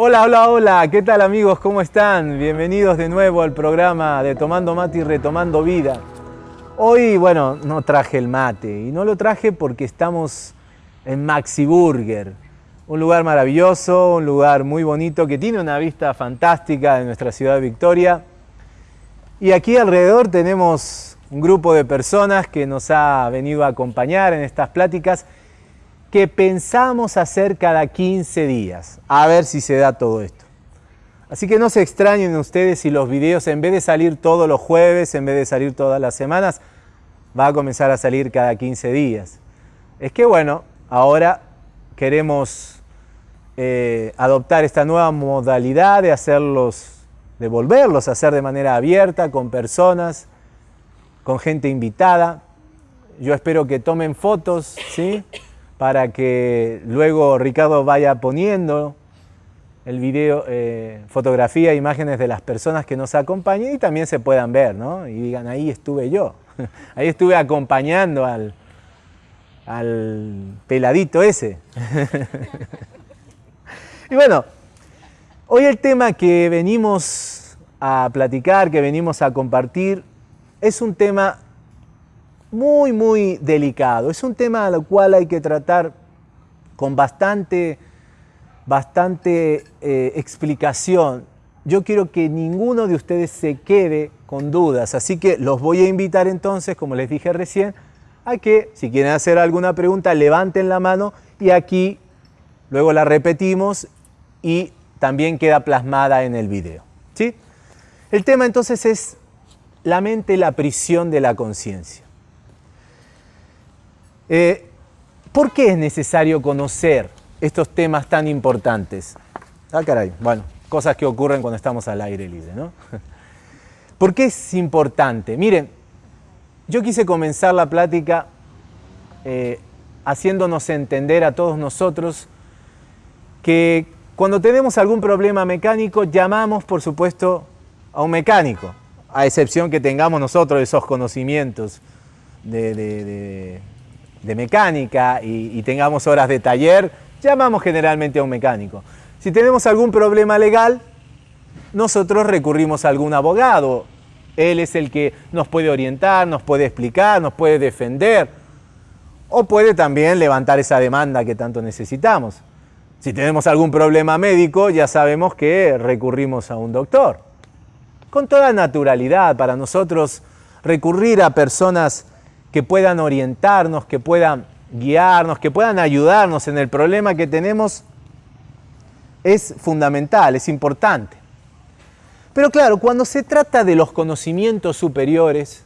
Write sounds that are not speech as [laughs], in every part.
Hola, hola, hola, ¿qué tal amigos? ¿Cómo están? Bienvenidos de nuevo al programa de Tomando Mate y Retomando Vida. Hoy, bueno, no traje el mate y no lo traje porque estamos en Maxi Burger, un lugar maravilloso, un lugar muy bonito que tiene una vista fantástica de nuestra ciudad Victoria. Y aquí alrededor tenemos un grupo de personas que nos ha venido a acompañar en estas pláticas que pensamos hacer cada 15 días, a ver si se da todo esto. Así que no se extrañen ustedes si los videos en vez de salir todos los jueves, en vez de salir todas las semanas, va a comenzar a salir cada 15 días. Es que bueno, ahora queremos eh, adoptar esta nueva modalidad de hacerlos, de volverlos a hacer de manera abierta, con personas, con gente invitada. Yo espero que tomen fotos, ¿sí? Para que luego Ricardo vaya poniendo el video, eh, fotografía, imágenes de las personas que nos acompañan y también se puedan ver, ¿no? Y digan, ahí estuve yo, [laughs] ahí estuve acompañando al, al peladito ese. [laughs] y bueno, hoy el tema que venimos a platicar, que venimos a compartir, es un tema muy, muy delicado. Es un tema al cual hay que tratar con bastante, bastante eh, explicación. Yo quiero que ninguno de ustedes se quede con dudas, así que los voy a invitar entonces, como les dije recién, a que si quieren hacer alguna pregunta, levanten la mano y aquí luego la repetimos y también queda plasmada en el video. ¿sí? El tema entonces es la mente, la prisión de la conciencia. Eh, ¿Por qué es necesario conocer estos temas tan importantes? Ah, caray, bueno, cosas que ocurren cuando estamos al aire libre, ¿no? [laughs] ¿Por qué es importante? Miren, yo quise comenzar la plática eh, haciéndonos entender a todos nosotros que cuando tenemos algún problema mecánico llamamos, por supuesto, a un mecánico, a excepción que tengamos nosotros esos conocimientos de de mecánica y, tengamos horas de taller, llamamos generalmente a un mecánico. Si tenemos algún problema legal, nosotros recurrimos a algún abogado. Él es el que nos puede orientar, nos puede explicar, nos puede defender o puede también levantar esa demanda que tanto necesitamos. Si tenemos algún problema médico, ya sabemos que recurrimos a un doctor. Con toda naturalidad, para nosotros recurrir a personas que puedan orientarnos, que puedan guiarnos, que puedan ayudarnos en el problema que tenemos, es fundamental, es importante. Pero claro, cuando se trata de los conocimientos superiores,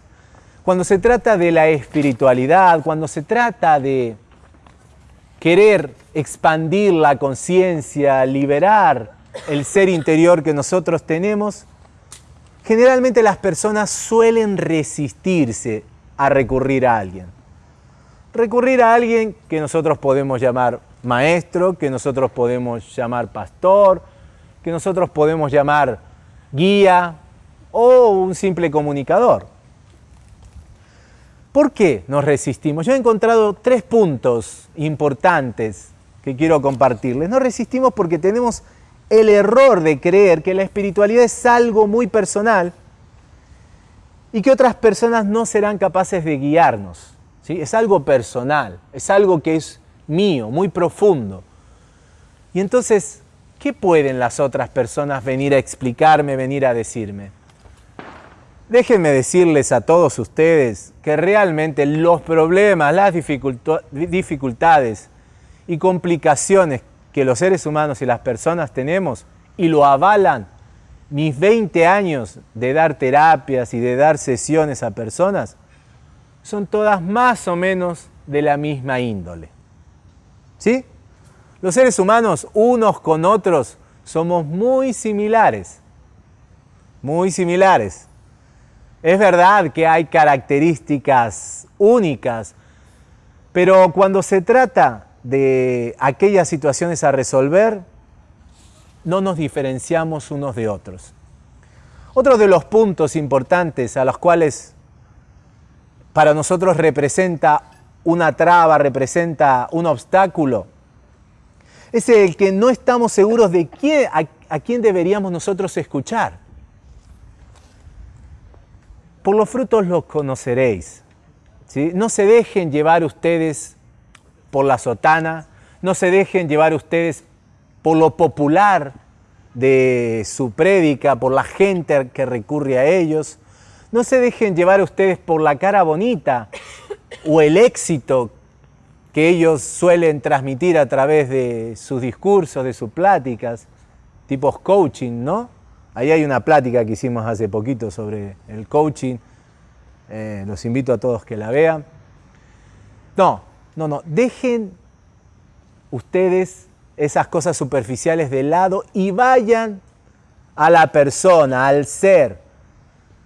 cuando se trata de la espiritualidad, cuando se trata de querer expandir la conciencia, liberar el ser interior que nosotros tenemos, generalmente las personas suelen resistirse a recurrir a alguien. Recurrir a alguien que nosotros podemos llamar maestro, que nosotros podemos llamar pastor, que nosotros podemos llamar guía o un simple comunicador. ¿Por qué nos resistimos? Yo he encontrado tres puntos importantes que quiero compartirles. Nos resistimos porque tenemos el error de creer que la espiritualidad es algo muy personal y que otras personas no serán capaces de guiarnos. ¿sí? Es algo personal, es algo que es mío, muy profundo. Y entonces, ¿qué pueden las otras personas venir a explicarme, venir a decirme? Déjenme decirles a todos ustedes que realmente los problemas, las dificultades y complicaciones que los seres humanos y las personas tenemos y lo avalan mis 20 años de dar terapias y de dar sesiones a personas son todas más o menos de la misma índole. ¿Sí? Los seres humanos, unos con otros, somos muy similares. Muy similares. Es verdad que hay características únicas, pero cuando se trata de aquellas situaciones a resolver, no nos diferenciamos unos de otros. Otro de los puntos importantes a los cuales para nosotros representa una traba, representa un obstáculo, Es el que no estamos seguros de quién, a, quién deberíamos nosotros escuchar. Por los frutos los conoceréis. No se dejen llevar ustedes por la sotana, no se dejen llevar ustedes por lo popular de su prédica, por la gente que recurre a ellos. No se dejen llevar ustedes por la cara bonita o el éxito que ellos suelen transmitir a través de sus discursos, de sus pláticas, tipos coaching, ¿no? Ahí hay una plática que hicimos hace poquito sobre el coaching. Eh, los invito a todos que la vean. No, no, no. Dejen ustedes esas cosas superficiales de lado y vayan a la persona, al ser.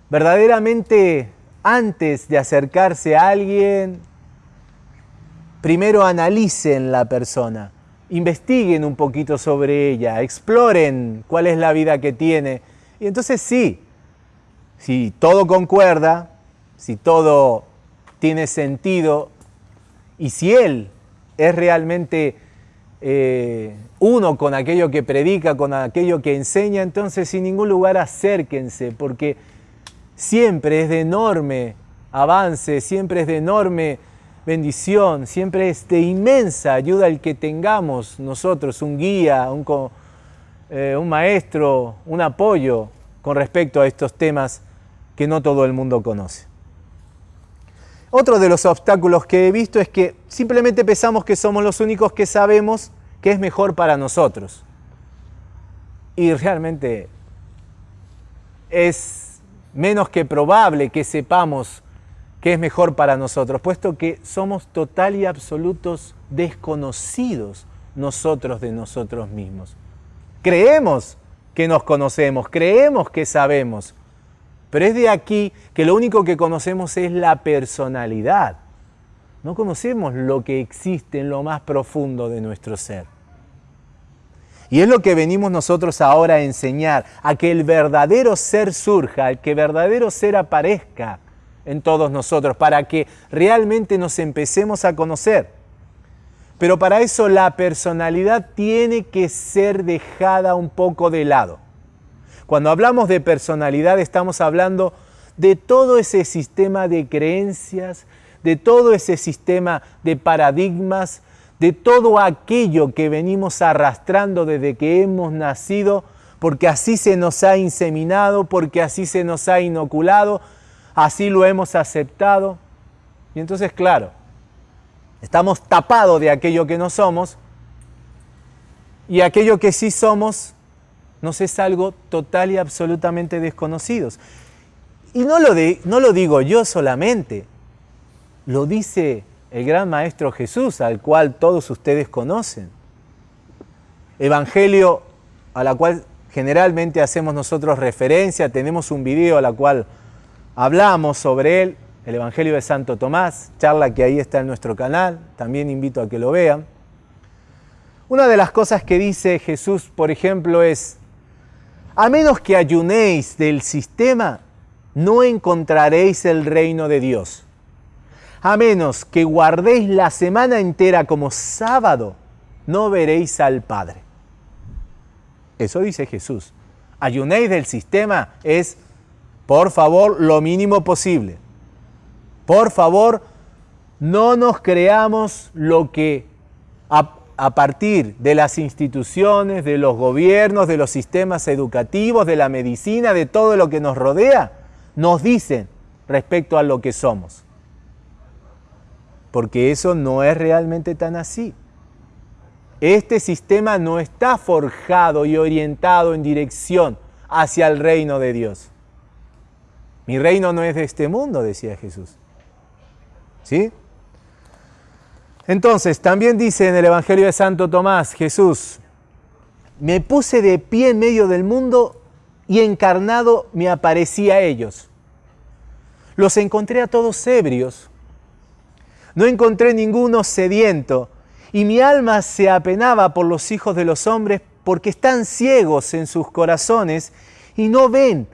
Verdaderamente, antes de acercarse a alguien, primero analicen la persona, investiguen un poquito sobre ella, exploren cuál es la vida que tiene. Y entonces sí, si todo concuerda, si todo tiene sentido y si él es realmente eh, uno con aquello que predica, con aquello que enseña, entonces sin ningún lugar acérquense, porque siempre es de enorme avance, siempre es de enorme bendición, siempre es de inmensa ayuda el que tengamos nosotros un guía, un, eh, un maestro, un apoyo con respecto a estos temas que no todo el mundo conoce. Otro de los obstáculos que he visto es que simplemente pensamos que somos los únicos que sabemos qué es mejor para nosotros. Y realmente es menos que probable que sepamos qué es mejor para nosotros, puesto que somos total y absolutos desconocidos nosotros de nosotros mismos. Creemos que nos conocemos, creemos que sabemos, pero es de aquí que lo único que conocemos es la personalidad. No conocemos lo que existe en lo más profundo de nuestro ser. Y es lo que venimos nosotros ahora a enseñar, a que el verdadero ser surja, al que verdadero ser aparezca en todos nosotros, para que realmente nos empecemos a conocer. Pero para eso la personalidad tiene que ser dejada un poco de lado. Cuando hablamos de personalidad estamos hablando de todo ese sistema de creencias, de todo ese sistema de paradigmas, de todo aquello que venimos arrastrando desde que hemos nacido, porque así se nos ha inseminado, porque así se nos ha inoculado, así lo hemos aceptado. Y entonces, claro, estamos tapados de aquello que no somos y aquello que sí somos es algo total y absolutamente desconocido. Y no lo, no lo digo yo solamente, lo dice el gran Maestro Jesús, al cual todos ustedes conocen. Evangelio a la cual generalmente hacemos nosotros referencia, tenemos un video a la cual hablamos sobre él, el Evangelio de Santo Tomás, charla que ahí está en nuestro canal, también invito a que lo vean. Una de las cosas que dice Jesús, por ejemplo, es, a menos que ayunéis del sistema, no encontraréis el reino de Dios. A menos que guardéis la semana entera como sábado, no veréis al Padre. Eso dice Jesús. Ayunéis del sistema es, por favor, lo mínimo posible. Por favor, no nos creamos lo que a partir de las instituciones, de los gobiernos, de los sistemas educativos, de la medicina, de todo lo que nos rodea, nos dicen respecto a lo que somos. Porque eso no es realmente tan así. Este sistema no está forjado y orientado en dirección hacia el reino de Dios. Mi reino no es de este mundo, decía Jesús. ¿Sí? Entonces, también dice en el Evangelio de Santo Tomás, Jesús, me puse de pie en medio del mundo y encarnado me aparecí a ellos. Los encontré a todos ebrios, no encontré ninguno sediento, y mi alma se apenaba por los hijos de los hombres porque están ciegos en sus corazones y no ven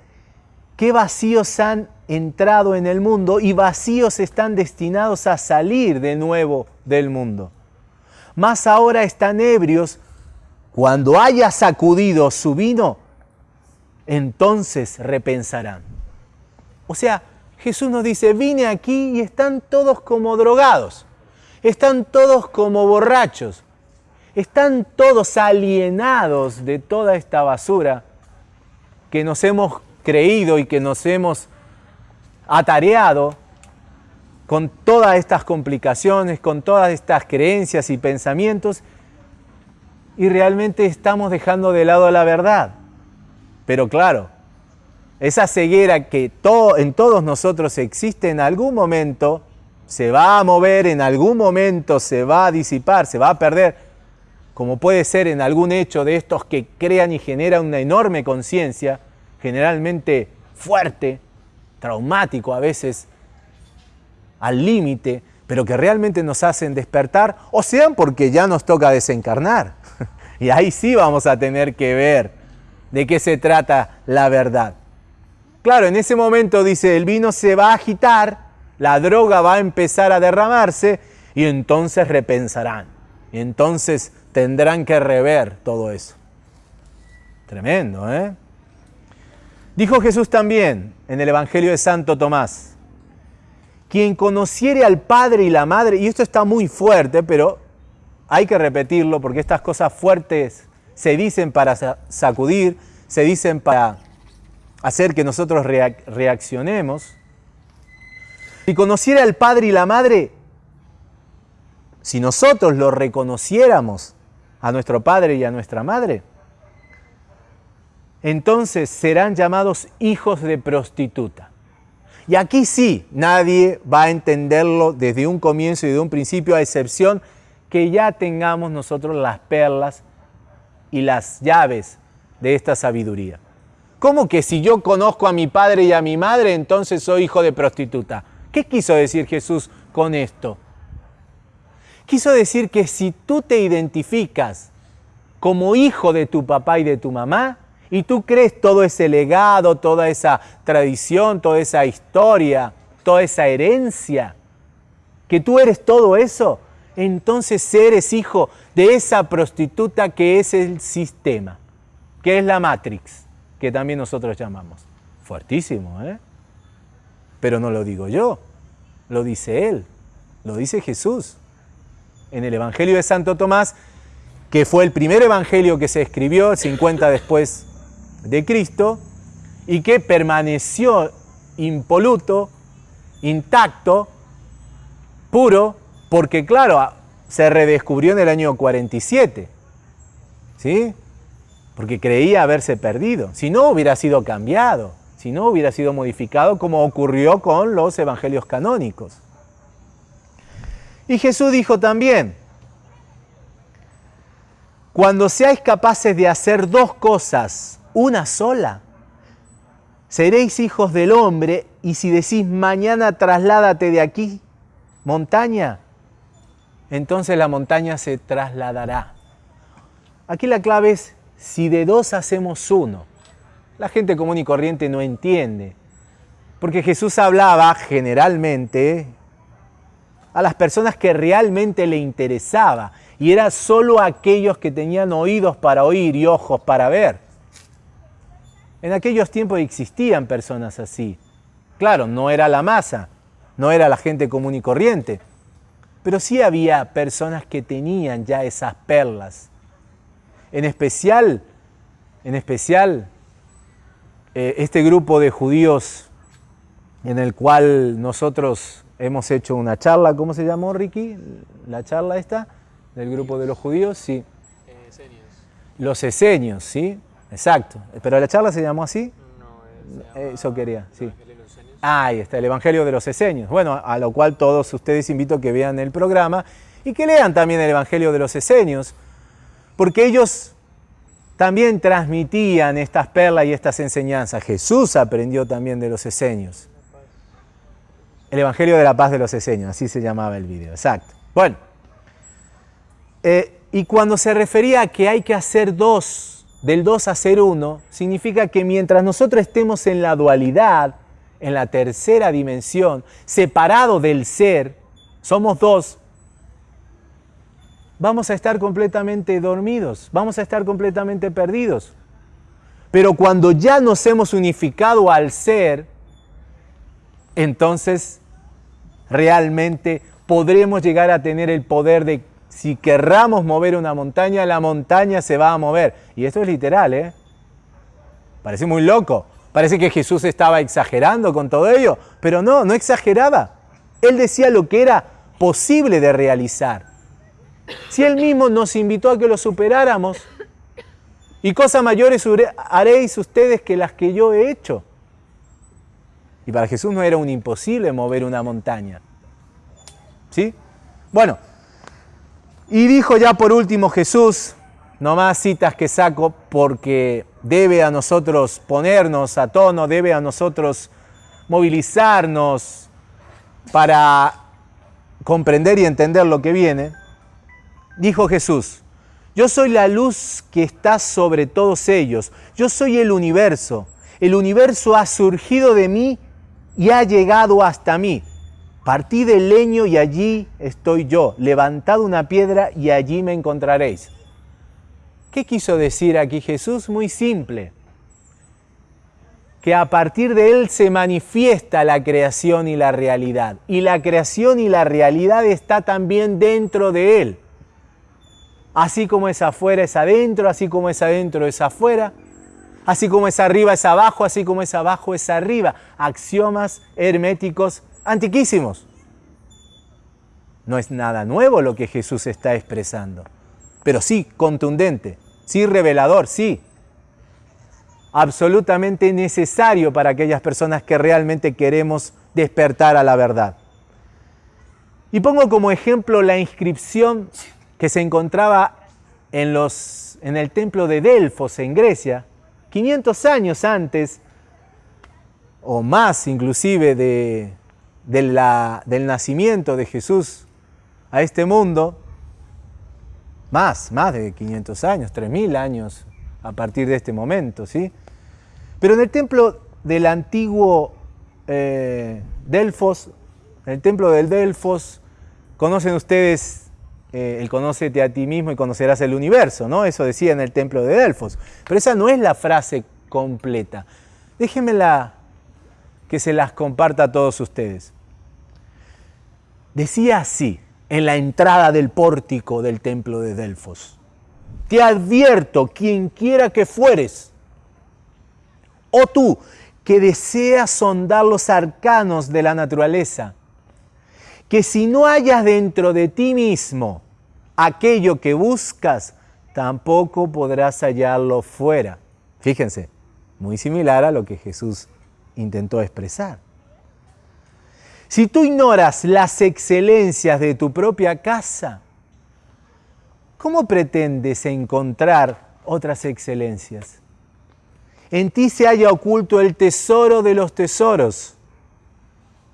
qué vacíos han entrado en el mundo y vacíos están destinados a salir de nuevo del mundo. Más ahora están ebrios cuando haya sacudido su vino, entonces repensarán. O sea, Jesús nos dice, vine aquí y están todos como drogados, están todos como borrachos, están todos alienados de toda esta basura que nos hemos creído y que nos hemos atareado con todas estas complicaciones, con todas estas creencias y pensamientos, y realmente estamos dejando de lado la verdad. Pero claro, esa ceguera que en todos nosotros existe en algún momento, se va a mover, en algún momento se va a disipar, se va a perder, como puede ser en algún hecho de estos que crean y generan una enorme conciencia, generalmente fuerte, traumático a veces, al límite, pero que realmente nos hacen despertar, o sean porque ya nos toca desencarnar. [laughs] y ahí sí vamos a tener que ver de qué se trata la verdad. Claro, en ese momento dice, el vino se va a agitar, la droga va a empezar a derramarse y entonces repensarán. Y entonces tendrán que rever todo eso. Tremendo, ¿eh? Dijo Jesús también en el Evangelio de Santo Tomás, quien conociere al Padre y la Madre, y esto está muy fuerte, pero hay que repetirlo porque estas cosas fuertes se dicen para sacudir, se dicen para hacer que nosotros reaccionemos. Si conociera al Padre y la Madre, si nosotros lo reconociéramos a nuestro Padre y a nuestra Madre, entonces serán llamados hijos de prostituta. Y aquí sí, nadie va a entenderlo desde un comienzo y de un principio, a excepción que ya tengamos nosotros las perlas y las llaves de esta sabiduría. ¿Cómo que si yo conozco a mi padre y a mi madre, entonces soy hijo de prostituta? ¿Qué quiso decir Jesús con esto? Quiso decir que si tú te identificas como hijo de tu papá y de tu mamá, y tú crees todo ese legado, toda esa tradición, toda esa historia, toda esa herencia, que tú eres todo eso, entonces eres hijo de esa prostituta que es el sistema, que es la Matrix, que también nosotros llamamos. Fuertísimo, ¿eh? Pero no lo digo yo, lo dice Él, lo dice Jesús. En el Evangelio de Santo Tomás, que fue el primer evangelio que se escribió 50 después de Cristo y que permaneció impoluto, intacto, puro, porque claro, se redescubrió en el año 47, ¿sí? Porque creía haberse perdido. Si no, hubiera sido cambiado, si no, hubiera sido modificado como ocurrió con los evangelios canónicos. Y Jesús dijo también, cuando seáis capaces de hacer dos cosas una sola. Seréis hijos del hombre y si decís mañana trasládate de aquí, montaña, entonces la montaña se trasladará. Aquí la clave es si de dos hacemos uno. La gente común y corriente no entiende, porque Jesús hablaba generalmente a las personas que realmente le interesaba y era solo aquellos que tenían oídos para oír y ojos para ver. En aquellos tiempos existían personas así. Claro, no era la masa, no era la gente común y corriente, pero sí había personas que tenían ya esas perlas. En especial, en especial, eh, este grupo de judíos en el cual nosotros hemos hecho una charla, ¿cómo se llamó Ricky? La charla esta del grupo de los judíos, sí. Eh, los esenios, ¿sí? Exacto. ¿Pero la charla se llamó así? No, Eso quería, sí. Ah, ahí está, el Evangelio de los Eseños. Bueno, a lo cual todos ustedes invito a que vean el programa y que lean también el Evangelio de los Eseños, porque ellos también transmitían estas perlas y estas enseñanzas. Jesús aprendió también de los Eseños. El Evangelio de la Paz de los Eseños, así se llamaba el video, exacto. Bueno, eh, y cuando se refería a que hay que hacer dos del 2 a ser 1 significa que mientras nosotros estemos en la dualidad, en la tercera dimensión, separado del ser, somos dos, vamos a estar completamente dormidos, vamos a estar completamente perdidos. Pero cuando ya nos hemos unificado al ser, entonces realmente podremos llegar a tener el poder de, si querramos mover una montaña, la montaña se va a mover. Y esto es literal, ¿eh? Parece muy loco. Parece que Jesús estaba exagerando con todo ello, pero no, no exageraba. Él decía lo que era posible de realizar. Si Él mismo nos invitó a que lo superáramos, y cosas mayores haréis ustedes que las que yo he hecho. Y para Jesús no era un imposible mover una montaña. ¿Sí? Bueno, y dijo ya por último Jesús, no más citas que saco porque debe a nosotros ponernos a tono, debe a nosotros movilizarnos para comprender y entender lo que viene. Dijo Jesús, yo soy la luz que está sobre todos ellos, yo soy el universo, el universo ha surgido de mí y ha llegado hasta mí. Partí del leño y allí estoy yo, levantad una piedra y allí me encontraréis. ¿Qué quiso decir aquí Jesús? Muy simple. Que a partir de Él se manifiesta la creación y la realidad. Y la creación y la realidad está también dentro de Él. Así como es afuera es adentro, así como es adentro es afuera, así como es arriba es abajo, así como es abajo es arriba. Axiomas herméticos antiquísimos. No es nada nuevo lo que Jesús está expresando, pero sí contundente, sí revelador, sí. Absolutamente necesario para aquellas personas que realmente queremos despertar a la verdad. Y pongo como ejemplo la inscripción que se encontraba en, los, en el templo de Delfos en Grecia, 500 años antes, o más inclusive de, del nacimiento de Jesús a este mundo, más, más de 500 años, 3000 años a partir de este momento, ¿sí? Pero en el templo del antiguo eh, Delfos, en el templo del Delfos, conocen ustedes eh, el conócete a ti mismo y conocerás el universo, ¿no? Eso decía en el templo de Delfos. Pero esa no es la frase completa. Déjenmela que se las comparta a todos ustedes. Decía así, en la entrada del pórtico del templo de Delfos. Te advierto, quien quiera que fueres, o tú que deseas sondar los arcanos de la naturaleza, que si no hayas dentro de ti mismo aquello que buscas, tampoco podrás hallarlo fuera. Fíjense, muy similar a lo que Jesús intentó expresar. Si tú ignoras las excelencias de tu propia casa, ¿cómo pretendes encontrar otras excelencias? En ti se haya oculto el tesoro de los tesoros.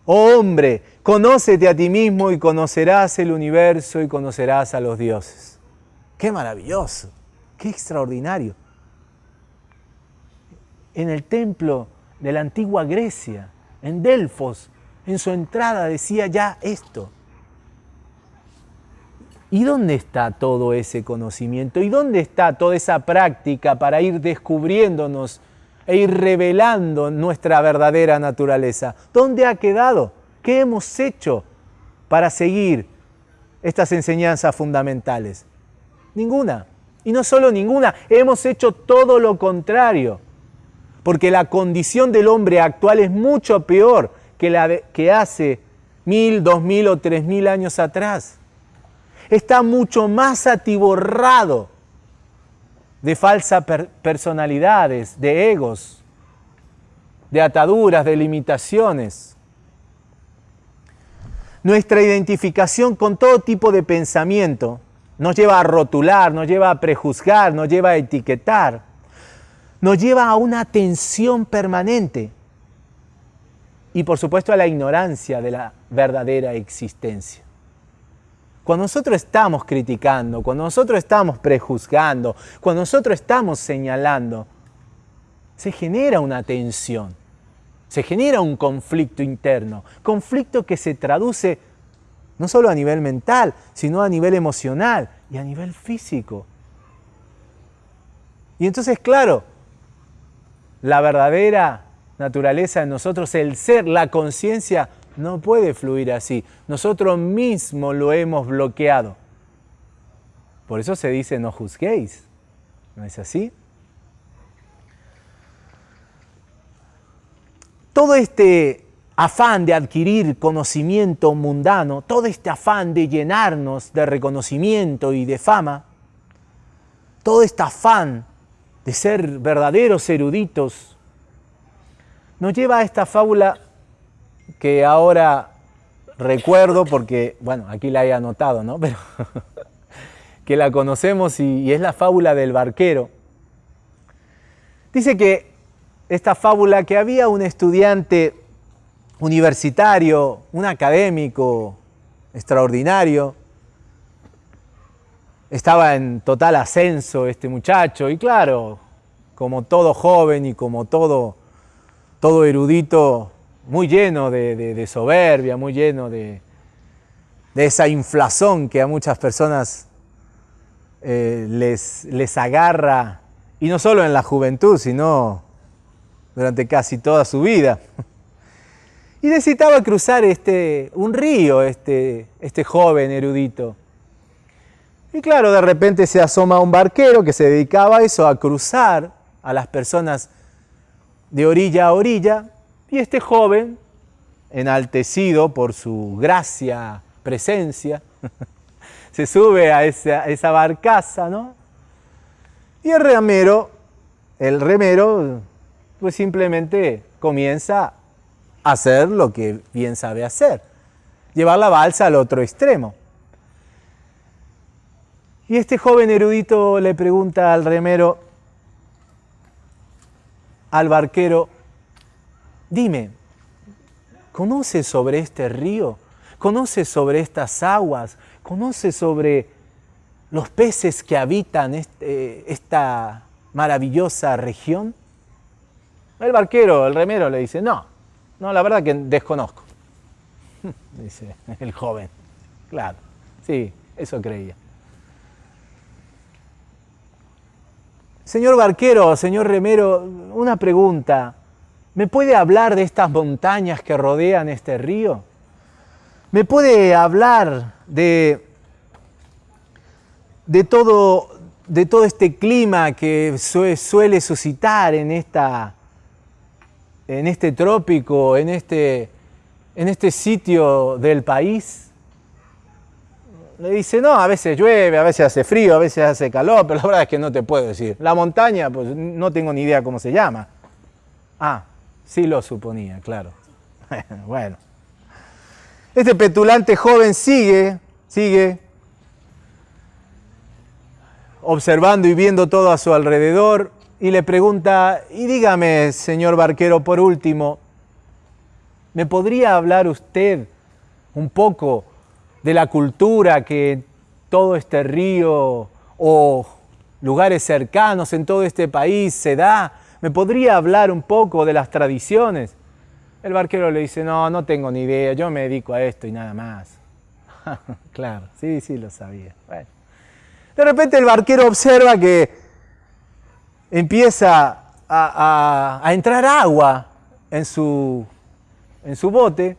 Oh hombre, conócete a ti mismo y conocerás el universo y conocerás a los dioses. Qué maravilloso, qué extraordinario. En el templo de la antigua Grecia, en Delfos, en su entrada decía ya esto. ¿Y dónde está todo ese conocimiento? ¿Y dónde está toda esa práctica para ir descubriéndonos e ir revelando nuestra verdadera naturaleza? ¿Dónde ha quedado? ¿Qué hemos hecho para seguir estas enseñanzas fundamentales? Ninguna. Y no solo ninguna, hemos hecho todo lo contrario porque la condición del hombre actual es mucho peor que la que hace mil, dos mil o tres mil años atrás. Está mucho más atiborrado de falsas personalidades, de egos, de ataduras, de limitaciones. Nuestra identificación con todo tipo de pensamiento nos lleva a rotular, nos lleva a prejuzgar, nos lleva a etiquetar nos lleva a una tensión permanente y por supuesto a la ignorancia de la verdadera existencia. Cuando nosotros estamos criticando, cuando nosotros estamos prejuzgando, cuando nosotros estamos señalando, se genera una tensión, se genera un conflicto interno, conflicto que se traduce no solo a nivel mental, sino a nivel emocional y a nivel físico. Y entonces, claro, la verdadera naturaleza en nosotros, el ser, la conciencia, no puede fluir así. Nosotros mismos lo hemos bloqueado. Por eso se dice no juzguéis. ¿No es así? Todo este afán de adquirir conocimiento mundano, todo este afán de llenarnos de reconocimiento y de fama, todo este afán de ser verdaderos eruditos, nos lleva a esta fábula que ahora recuerdo porque, bueno, aquí la he anotado, ¿no? [laughs] Pero que la conocemos y, es la fábula del barquero. Dice que esta fábula que había un estudiante universitario, un académico extraordinario, estaba en total ascenso este muchacho y claro, como todo joven y como todo, todo erudito, muy lleno de, soberbia, muy lleno de, esa inflación que a muchas personas eh, les, les agarra, y no solo en la juventud, sino durante casi toda su vida. [laughs] Y necesitaba cruzar este, un río, este, este joven erudito. Y claro, de repente se asoma un barquero que se dedicaba a eso, a cruzar a las personas de orilla a orilla, y este joven, enaltecido por su gracia, presencia, [laughs] se sube a esa, esa barcaza, ¿no? Y el remero, el remero, pues simplemente comienza a hacer lo que bien sabe hacer, llevar la balsa al otro extremo. Y este joven erudito le pregunta al remero, al barquero, Dime, ¿conoces sobre este río? ¿Conoces sobre estas aguas? ¿Conoces sobre los peces que habitan este, esta maravillosa región? El barquero, el remero le dice, no, no, la verdad que desconozco. [laughs] Dice el joven, claro, sí, eso creía. Señor barquero, señor remero, una pregunta. ¿Me puede hablar de estas montañas que rodean este río? ¿Me puede hablar de, de, todo, de todo este clima que suele suscitar en, esta, en este trópico, en este, en este sitio del país? Le dice, no, a veces llueve, a veces hace frío, a veces hace calor, pero la verdad es que no te puedo decir. La montaña, pues no tengo ni idea cómo se llama. Ah, Sí lo suponía, claro. [laughs] bueno. Este petulante joven sigue, sigue observando y viendo todo a su alrededor y le pregunta, y dígame, señor barquero, por último, ¿me podría hablar usted un poco de la cultura que todo este río o lugares cercanos en todo este país se da? ¿Me podría hablar un poco de las tradiciones? El barquero le dice, no, no tengo ni idea, yo me dedico a esto y nada más. [laughs] claro, sí, sí, lo sabía. De repente el barquero observa que empieza a, entrar agua en su, en su bote.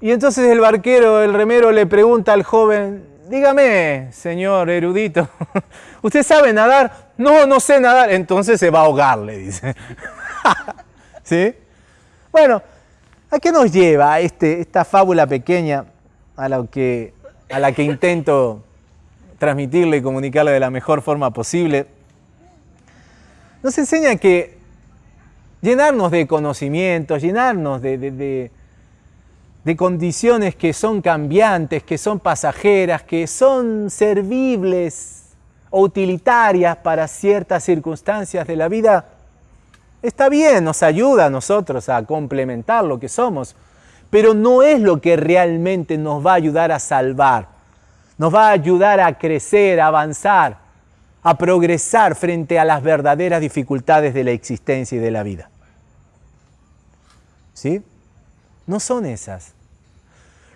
Y entonces el barquero, el remero, le pregunta al joven, dígame, señor erudito, [laughs] ¿usted sabe nadar? No, no sé nadar. Entonces se va a ahogar, le dice. [laughs] ¿Sí? Bueno, ¿a qué nos lleva este, esta fábula pequeña a la, que, la que intento transmitirle y comunicarle de la mejor forma posible? Nos enseña que llenarnos de conocimientos, llenarnos de condiciones que son cambiantes, que son pasajeras, que son servibles o utilitarias para ciertas circunstancias de la vida, está bien, nos ayuda a nosotros a complementar lo que somos, pero no es lo que realmente nos va a ayudar a salvar, nos va a ayudar a crecer, a avanzar, a progresar frente a las verdaderas dificultades de la existencia y de la vida. ¿Sí? No son esas.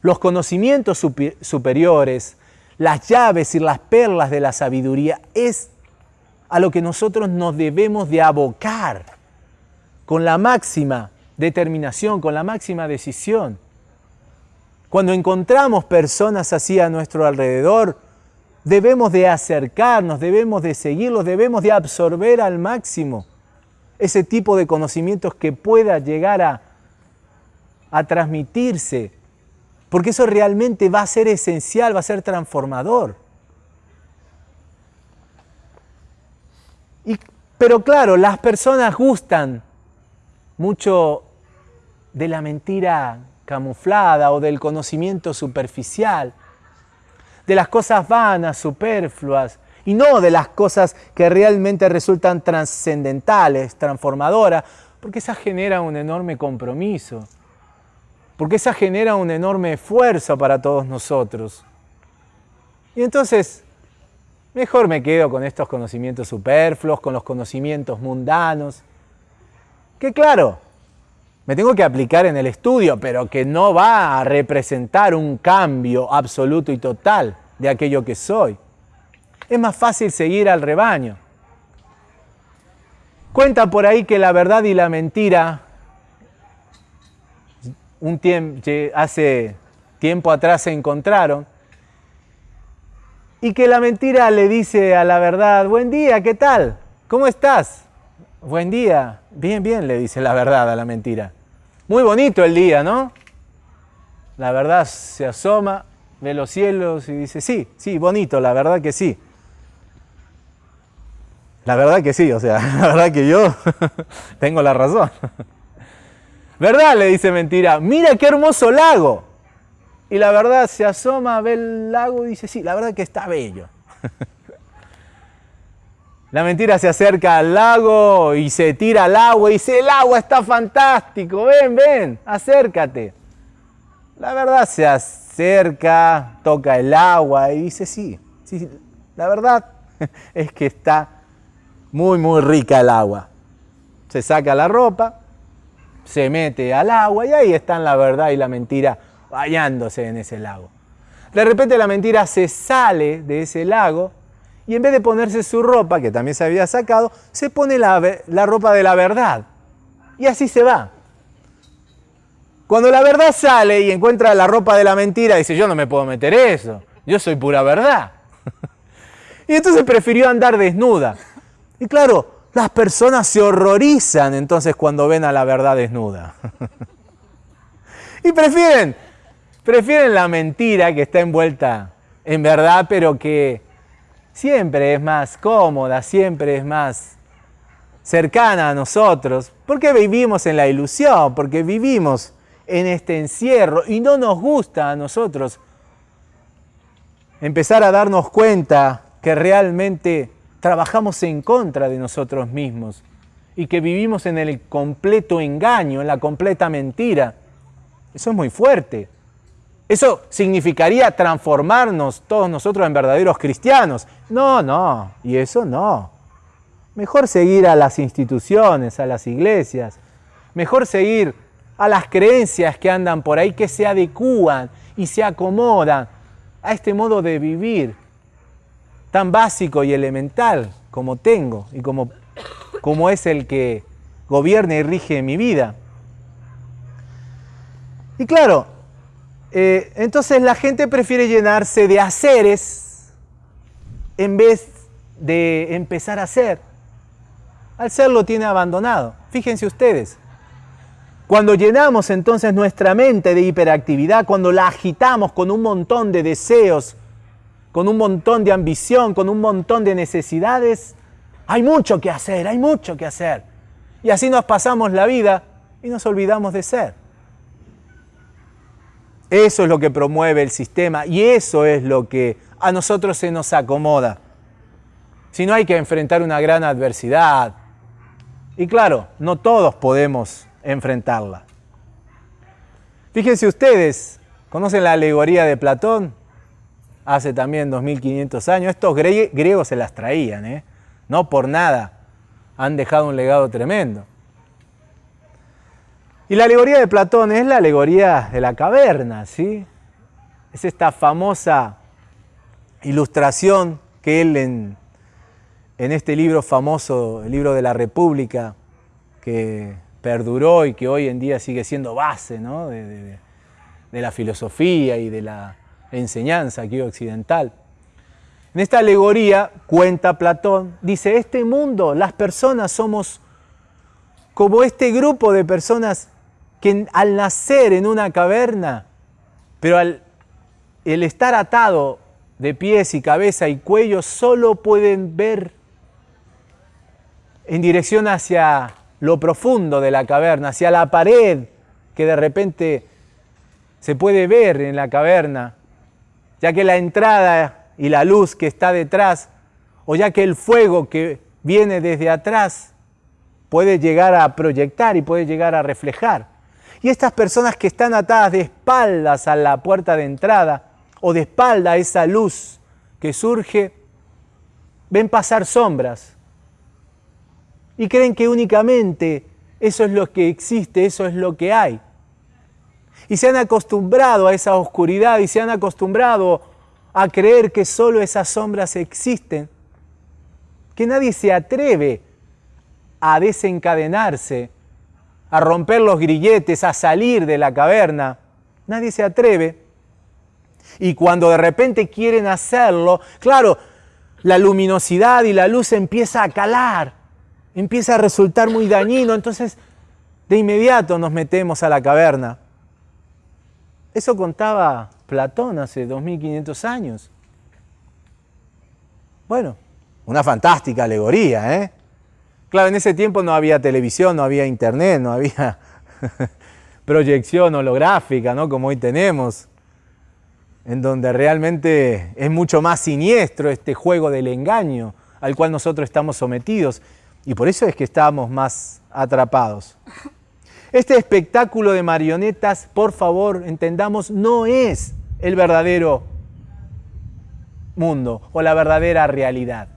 Los conocimientos superiores, las llaves y las perlas de la sabiduría, es a lo que nosotros nos debemos de abocar con la máxima determinación, con la máxima decisión. Cuando encontramos personas así a nuestro alrededor, debemos de acercarnos, debemos de seguirlos, debemos de absorber al máximo ese tipo de conocimientos que pueda llegar a, a transmitirse, porque eso realmente va a ser esencial, va a ser transformador. Pero claro, las personas gustan mucho de la mentira camuflada o del conocimiento superficial, de las cosas vanas, superfluas, y no de las cosas que realmente resultan trascendentales, transformadoras, porque esa genera un enorme compromiso, porque esa genera un enorme esfuerzo para todos nosotros. Y entonces, mejor me quedo con estos conocimientos superfluos, con los conocimientos mundanos, que claro, me tengo que aplicar en el estudio, pero que no va a representar un cambio absoluto y total de aquello que soy es más fácil seguir al rebaño. Cuenta por ahí que la verdad y la mentira, un tiempo, hace tiempo atrás se encontraron, y que la mentira le dice a la verdad, buen día, ¿qué tal? ¿Cómo estás? Buen día, bien, bien, le dice la verdad a la mentira. Muy bonito el día, ¿no? La verdad se asoma, ve los cielos y dice, sí, sí, bonito, la verdad que sí. La verdad que sí, o sea, [laughs] la verdad que yo [laughs] tengo la razón. ¿Verdad? Le dice mentira, mira qué hermoso lago. Y la verdad se asoma, ve el lago y dice, sí, la verdad que está bello. [laughs] La mentira se acerca al lago y se tira al agua y dice, el agua está fantástico, ven, ven, acércate. La verdad se acerca, toca el agua y dice, sí, sí, la verdad [laughs] es que está muy, muy rica el agua. Se saca la ropa, se mete al agua y ahí están la verdad y la mentira bañándose en ese lago. De repente la mentira se sale de ese lago y en vez de ponerse su ropa, que también se había sacado, se pone la, la ropa de la verdad. Y así se va. Cuando la verdad sale y encuentra la ropa de la mentira, dice, yo no me puedo meter eso, yo soy pura verdad. [laughs] y entonces prefirió andar desnuda. Y claro, las personas se horrorizan entonces cuando ven a la verdad desnuda. [laughs] y prefieren, prefieren la mentira que está envuelta en verdad, pero que siempre es más cómoda, siempre es más cercana a nosotros, porque vivimos en la ilusión, porque vivimos en este encierro y no nos gusta a nosotros empezar a darnos cuenta que realmente trabajamos en contra de nosotros mismos y que vivimos en el completo engaño, en la completa mentira. Eso es muy fuerte. Eso significaría transformarnos todos nosotros en verdaderos cristianos. No, no, y eso no. Mejor seguir a las instituciones, a las iglesias. Mejor seguir a las creencias que andan por ahí, que se adecúan y se acomodan a este modo de vivir tan básico y elemental como tengo y como, como es el que gobierna y rige mi vida. Y claro, eh, entonces la gente prefiere llenarse de haceres en vez de empezar a hacer. Al ser lo tiene abandonado. Fíjense ustedes, cuando llenamos entonces nuestra mente de hiperactividad, cuando la agitamos con un montón de deseos, con un montón de ambición, con un montón de necesidades, hay mucho que hacer, hay mucho que hacer. Y así nos pasamos la vida y nos olvidamos de ser. Eso es lo que promueve el sistema y eso es lo que a nosotros se nos acomoda. Si no hay que enfrentar una gran adversidad. Y claro, no todos podemos enfrentarla. Fíjense ustedes, ¿conocen la alegoría de Platón? Hace también 2500 años. Estos griegos se las traían, ¿eh? no por nada. Han dejado un legado tremendo. Y la alegoría de Platón es la alegoría de la caverna, ¿sí? Es esta famosa ilustración que él en, este libro famoso, el libro de la República, que perduró y que hoy en día sigue siendo base ¿no? de, la filosofía y de la enseñanza aquí occidental. En esta alegoría, cuenta Platón, dice, este mundo, las personas somos como este grupo de personas que al nacer en una caverna, pero al el estar atado de pies y cabeza y cuello, solo pueden ver en dirección hacia lo profundo de la caverna, hacia la pared que de repente se puede ver en la caverna, ya que la entrada y la luz que está detrás, o ya que el fuego que viene desde atrás puede llegar a proyectar y puede llegar a reflejar. Y estas personas que están atadas de espaldas a la puerta de entrada o de espalda a esa luz que surge, ven pasar sombras, y creen que únicamente eso es lo que existe, eso es lo que hay. Y se han acostumbrado a esa oscuridad y se han acostumbrado a creer que solo esas sombras existen, que nadie se atreve a desencadenarse, a romper los grilletes, a salir de la caverna. Nadie se atreve. Y cuando de repente quieren hacerlo, claro, la luminosidad y la luz empieza a calar empieza a resultar muy dañino, entonces de inmediato nos metemos a la caverna. Eso contaba Platón hace 2500 años. Bueno, una fantástica alegoría, ¿eh? Claro, en ese tiempo no había televisión, no había internet, no había [laughs] proyección holográfica, ¿no? Como hoy tenemos, en donde realmente es mucho más siniestro este juego del engaño al cual nosotros estamos sometidos. Y por eso es que estamos más atrapados. Este espectáculo de marionetas, por favor, entendamos, no es el verdadero mundo o la verdadera realidad.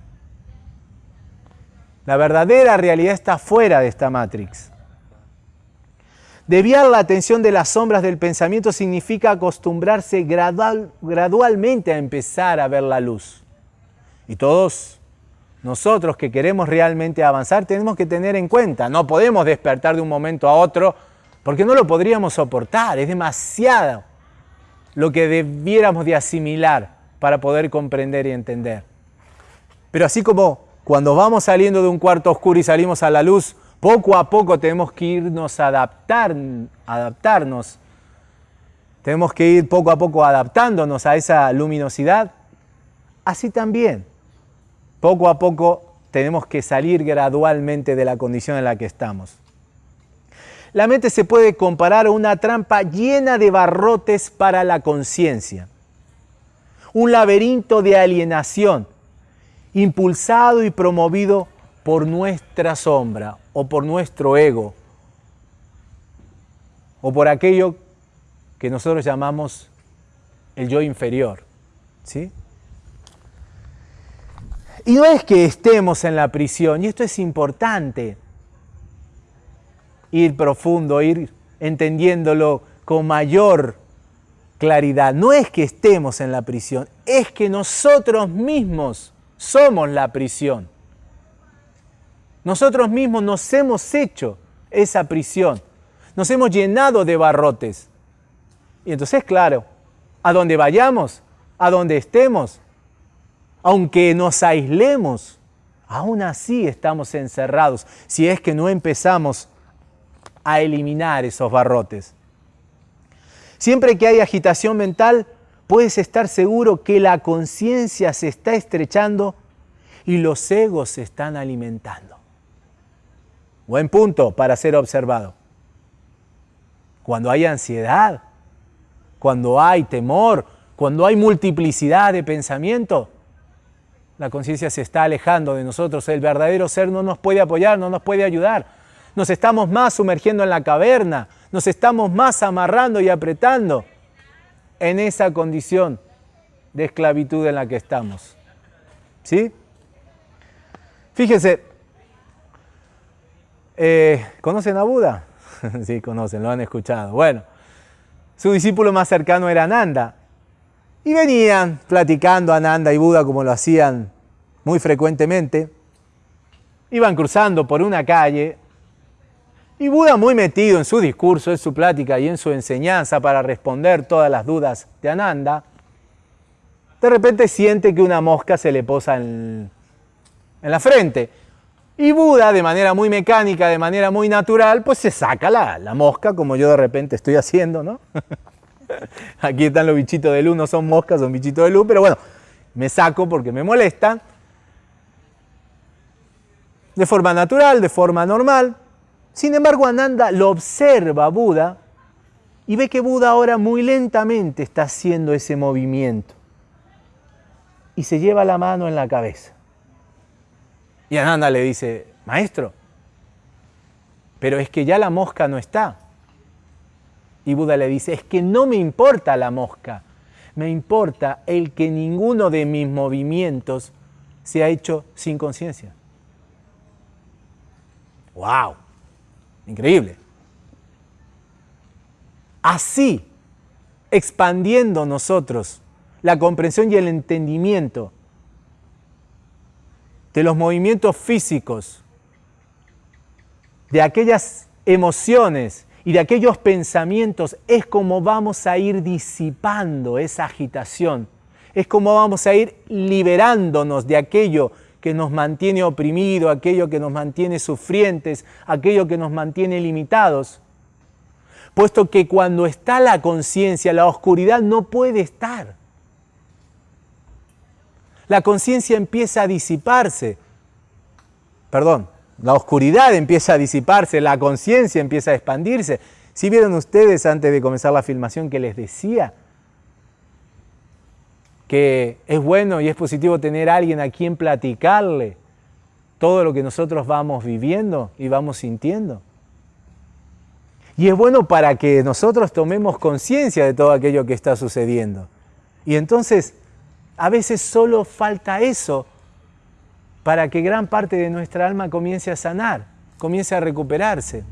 La verdadera realidad está fuera de esta Matrix. Desviar la atención de las sombras del pensamiento significa acostumbrarse gradual, gradualmente a empezar a ver la luz. Y todos nosotros que queremos realmente avanzar tenemos que tener en cuenta, no podemos despertar de un momento a otro porque no lo podríamos soportar, es demasiado lo que debiéramos de asimilar para poder comprender y entender. Pero así como cuando vamos saliendo de un cuarto oscuro y salimos a la luz, poco a poco tenemos que irnos adaptar, adaptarnos. Tenemos que ir poco a poco adaptándonos a esa luminosidad. Así también poco a poco tenemos que salir gradualmente de la condición en la que estamos. La mente se puede comparar a una trampa llena de barrotes para la conciencia, un laberinto de alienación, impulsado y promovido por nuestra sombra o por nuestro ego, o por aquello que nosotros llamamos el yo inferior. ¿sí? Y no es que estemos en la prisión, y esto es importante, ir profundo, ir entendiéndolo con mayor claridad. No es que estemos en la prisión, es que nosotros mismos somos la prisión. Nosotros mismos nos hemos hecho esa prisión, nos hemos llenado de barrotes. Y entonces, claro, a donde vayamos, a donde estemos, aunque nos aislemos, aún así estamos encerrados si es que no empezamos a eliminar esos barrotes. Siempre que hay agitación mental, puedes estar seguro que la conciencia se está estrechando y los egos se están alimentando. Buen punto para ser observado. Cuando hay ansiedad, cuando hay temor, cuando hay multiplicidad de pensamiento, la conciencia se está alejando de nosotros. El verdadero ser no nos puede apoyar, no nos puede ayudar. Nos estamos más sumergiendo en la caverna, nos estamos más amarrando y apretando en esa condición de esclavitud en la que estamos. ¿Sí? Fíjense, eh, ¿conocen a Buda? [laughs] sí, conocen, lo han escuchado. Bueno, su discípulo más cercano era Nanda. Y venían platicando Ananda y Buda como lo hacían muy frecuentemente. Iban cruzando por una calle y Buda muy metido en su discurso, en su plática y en su enseñanza para responder todas las dudas de Ananda, de repente siente que una mosca se le posa en, la frente. Y Buda, de manera muy mecánica, de manera muy natural, pues se saca la, la mosca, como yo de repente estoy haciendo, ¿no? [laughs] [laughs] Aquí están los bichitos de luz, no son moscas, son bichitos de luz, pero bueno, me saco porque me molestan. De forma natural, de forma normal. Sin embargo, Ananda lo observa Buda y ve que Buda ahora muy lentamente está haciendo ese movimiento. Y se lleva la mano en la cabeza. Y Ananda le dice, maestro, pero es que ya la mosca no está. Y Buda le dice, es que no me importa la mosca, me importa el que ninguno de mis movimientos se ha hecho sin conciencia. ¡Wow! Increíble. Así, expandiendo nosotros la comprensión y el entendimiento de los movimientos físicos, de aquellas emociones y de aquellos pensamientos es como vamos a ir disipando esa agitación, es como vamos a ir liberándonos de aquello que nos mantiene oprimido, aquello que nos mantiene sufrientes, aquello que nos mantiene limitados. Puesto que cuando está la conciencia, la oscuridad no puede estar. La conciencia empieza a disiparse. Perdón, la oscuridad empieza a disiparse, la conciencia empieza a expandirse. Si vieron ustedes antes de comenzar la filmación que les decía que es bueno y es positivo tener a alguien a quien platicarle todo lo que nosotros vamos viviendo y vamos sintiendo. Y es bueno para que nosotros tomemos conciencia de todo aquello que está sucediendo. Y entonces, a veces solo falta eso para que gran parte de nuestra alma comience a sanar, comience a recuperarse.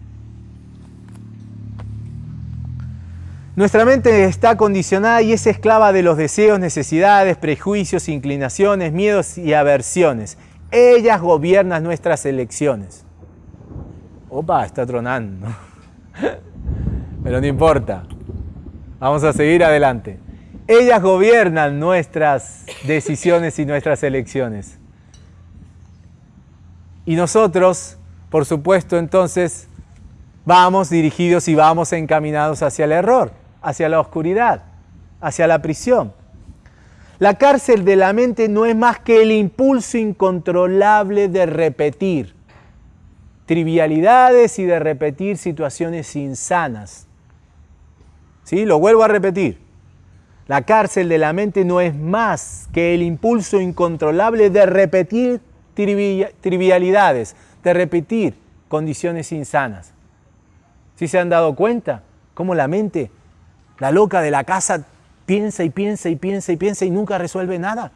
Nuestra mente está condicionada y es esclava de los deseos, necesidades, prejuicios, inclinaciones, miedos y aversiones. Ellas gobiernan nuestras elecciones. Opa, está tronando. [laughs] Pero no importa. Vamos a seguir adelante. Ellas gobiernan nuestras decisiones y nuestras elecciones. Y nosotros, por supuesto, entonces vamos dirigidos y vamos encaminados hacia el error, hacia la oscuridad, hacia la prisión. La cárcel de la mente no es más que el impulso incontrolable de repetir trivialidades y de repetir situaciones insanas. ¿Sí? Lo vuelvo a repetir. La cárcel de la mente no es más que el impulso incontrolable de repetir trivialidades, de repetir condiciones insanas. ¿Sí se han dado cuenta cómo la mente, la loca de la casa, piensa y piensa y piensa y piensa y nunca resuelve nada?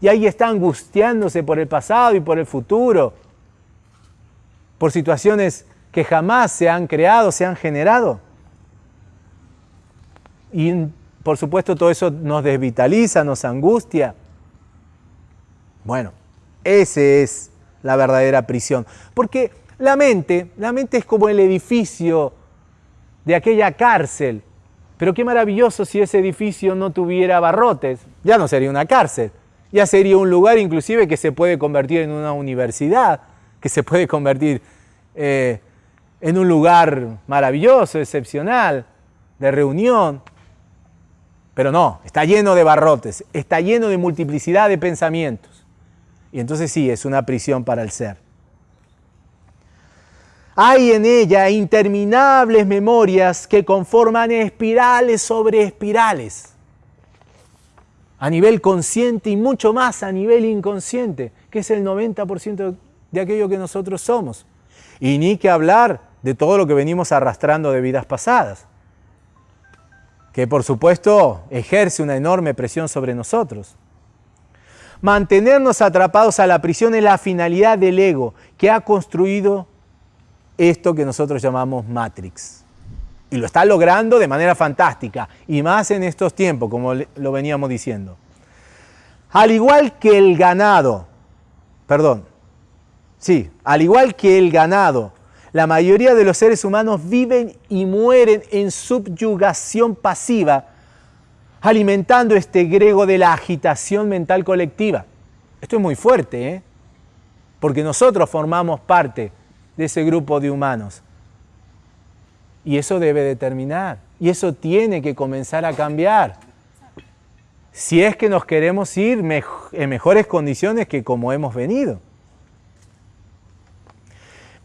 Y ahí está angustiándose por el pasado y por el futuro, por situaciones que jamás se han creado, se han generado. Y por supuesto todo eso nos desvitaliza, nos angustia. Bueno, esa es la verdadera prisión. Porque la mente, la mente es como el edificio de aquella cárcel. Pero qué maravilloso si ese edificio no tuviera barrotes. Ya no sería una cárcel. Ya sería un lugar inclusive que se puede convertir en una universidad, que se puede convertir eh, en un lugar maravilloso, excepcional, de reunión. Pero no, está lleno de barrotes, está lleno de multiplicidad de pensamientos. Y entonces sí, es una prisión para el ser. Hay en ella interminables memorias que conforman espirales sobre espirales, a nivel consciente y mucho más a nivel inconsciente, que es el 90% de aquello que nosotros somos. Y ni que hablar de todo lo que venimos arrastrando de vidas pasadas, que por supuesto ejerce una enorme presión sobre nosotros. Mantenernos atrapados a la prisión es la finalidad del ego que ha construido esto que nosotros llamamos Matrix. Y lo está logrando de manera fantástica, y más en estos tiempos, como lo veníamos diciendo. Al igual que el ganado, perdón, sí, al igual que el ganado, la mayoría de los seres humanos viven y mueren en subyugación pasiva, alimentando este grego de la agitación mental colectiva. Esto es muy fuerte, ¿eh? porque nosotros formamos parte de ese grupo de humanos. Y eso debe determinar, y eso tiene que comenzar a cambiar. Si es que nos queremos ir en mejores condiciones que como hemos venido.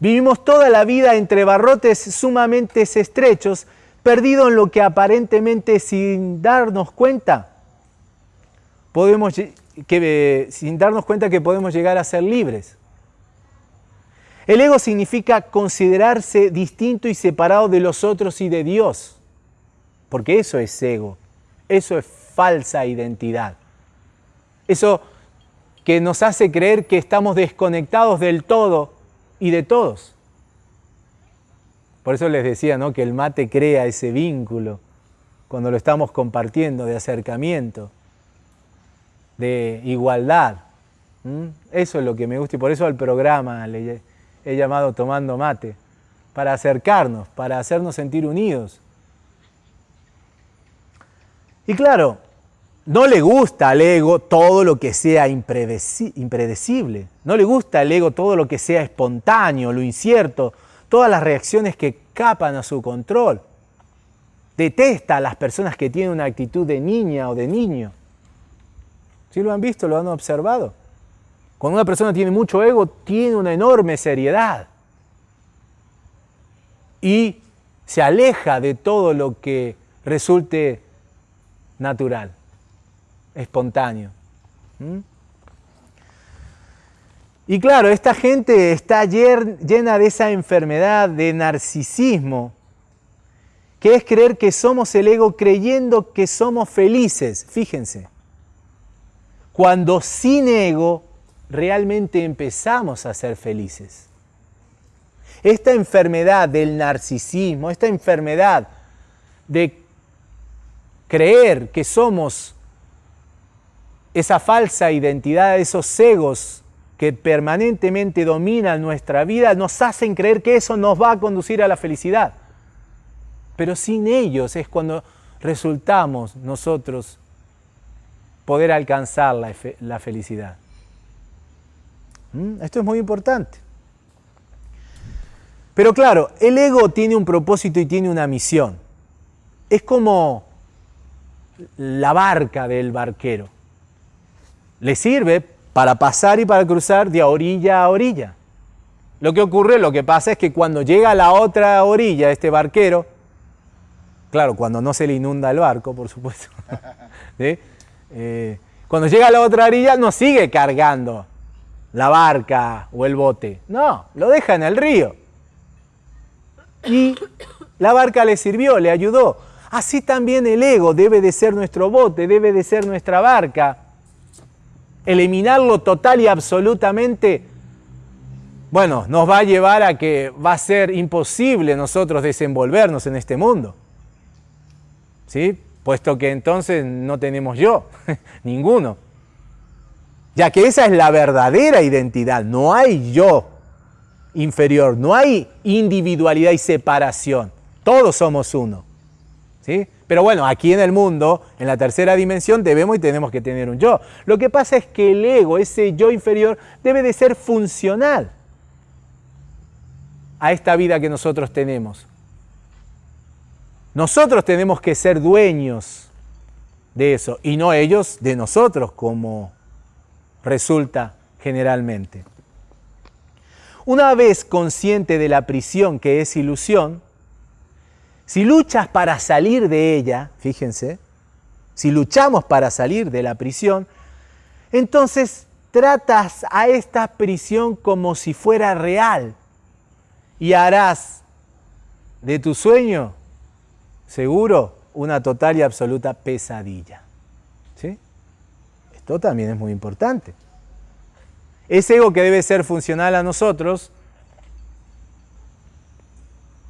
Vivimos toda la vida entre barrotes sumamente estrechos, perdidos en lo que aparentemente sin darnos cuenta podemos que, sin darnos cuenta que podemos llegar a ser libres. El ego significa considerarse distinto y separado de los otros y de Dios, porque eso es ego, eso es falsa identidad. Eso que nos hace creer que estamos desconectados del todo y de todos. Por eso les decía ¿no? que el mate crea ese vínculo cuando lo estamos compartiendo de acercamiento de igualdad. Eso es lo que me gusta y por eso al programa he llamado Tomando Mate, para acercarnos, para hacernos sentir unidos. Y claro, no le gusta al ego todo lo que sea impredecible, no le gusta al ego todo lo que sea espontáneo, lo incierto, todas las reacciones que escapan a su control. Detesta a las personas que tienen una actitud de niña o de niño. ¿Sí lo han visto? ¿Lo han observado? Cuando una persona tiene mucho ego, tiene una enorme seriedad. Y se aleja de todo lo que resulte natural, espontáneo. ¿Mm? Y claro, esta gente está llena de esa enfermedad de narcisismo, que es creer que somos el ego creyendo que somos felices. Fíjense cuando sin ego realmente empezamos a ser felices. Esta enfermedad del narcisismo, esta enfermedad de creer que somos esa falsa identidad, esos egos que permanentemente dominan nuestra vida, nos hacen creer que eso nos va a conducir a la felicidad. Pero sin ellos es cuando resultamos nosotros poder alcanzar la, felicidad. ¿Mm? Esto es muy importante. Pero claro, el ego tiene un propósito y tiene una misión. Es como la barca del barquero. Le sirve para pasar y para cruzar de orilla a orilla. Lo que ocurre, lo que pasa es que cuando llega a la otra orilla este barquero, claro, cuando no se le inunda el barco, por supuesto. [laughs] Eh, cuando llega a la otra orilla no sigue cargando la barca o el bote, no, lo deja en el río. Y la barca le sirvió, le ayudó. Así también el ego debe de ser nuestro bote, debe de ser nuestra barca. Eliminarlo total y absolutamente, bueno, nos va a llevar a que va a ser imposible nosotros desenvolvernos en este mundo. ¿Sí? puesto que entonces no tenemos yo, [laughs] ninguno. Ya que esa es la verdadera identidad, no hay yo inferior, no hay individualidad y separación, todos somos uno. ¿sí? Pero bueno, aquí en el mundo, en la tercera dimensión, debemos y tenemos que tener un yo. Lo que pasa es que el ego, ese yo inferior, debe de ser funcional a esta vida que nosotros tenemos. Nosotros tenemos que ser dueños de eso y no ellos de nosotros como resulta generalmente. Una vez consciente de la prisión que es ilusión, si luchas para salir de ella, fíjense, si luchamos para salir de la prisión, entonces tratas a esta prisión como si fuera real y harás de tu sueño seguro una total y absoluta pesadilla. ¿Sí? Esto también es muy importante. Ese ego que debe ser funcional a nosotros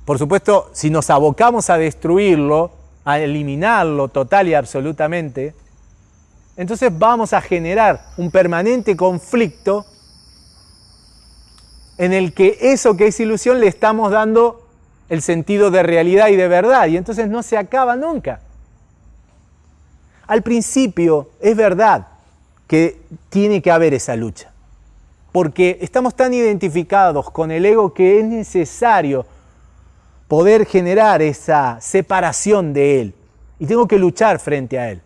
por supuesto, si nos abocamos a destruirlo, a eliminarlo total y absolutamente, entonces vamos a generar un permanente conflicto en el que eso que es ilusión le estamos dando el sentido de realidad y de verdad, y entonces no se acaba nunca. Al principio es verdad que tiene que haber esa lucha, porque estamos tan identificados con el ego que es necesario poder generar esa separación de él, y tengo que luchar frente a él.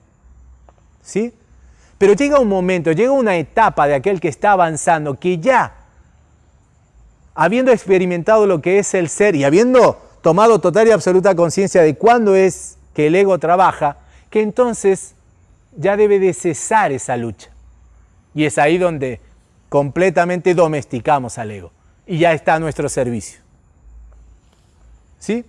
¿Sí? Pero llega un momento, llega una etapa de aquel que está avanzando, que ya, habiendo experimentado lo que es el ser y habiendo tomado total y absoluta conciencia de cuándo es que el ego trabaja, que entonces ya debe de cesar esa lucha. Y es ahí donde completamente domesticamos al ego y ya está a nuestro servicio. ¿Sí?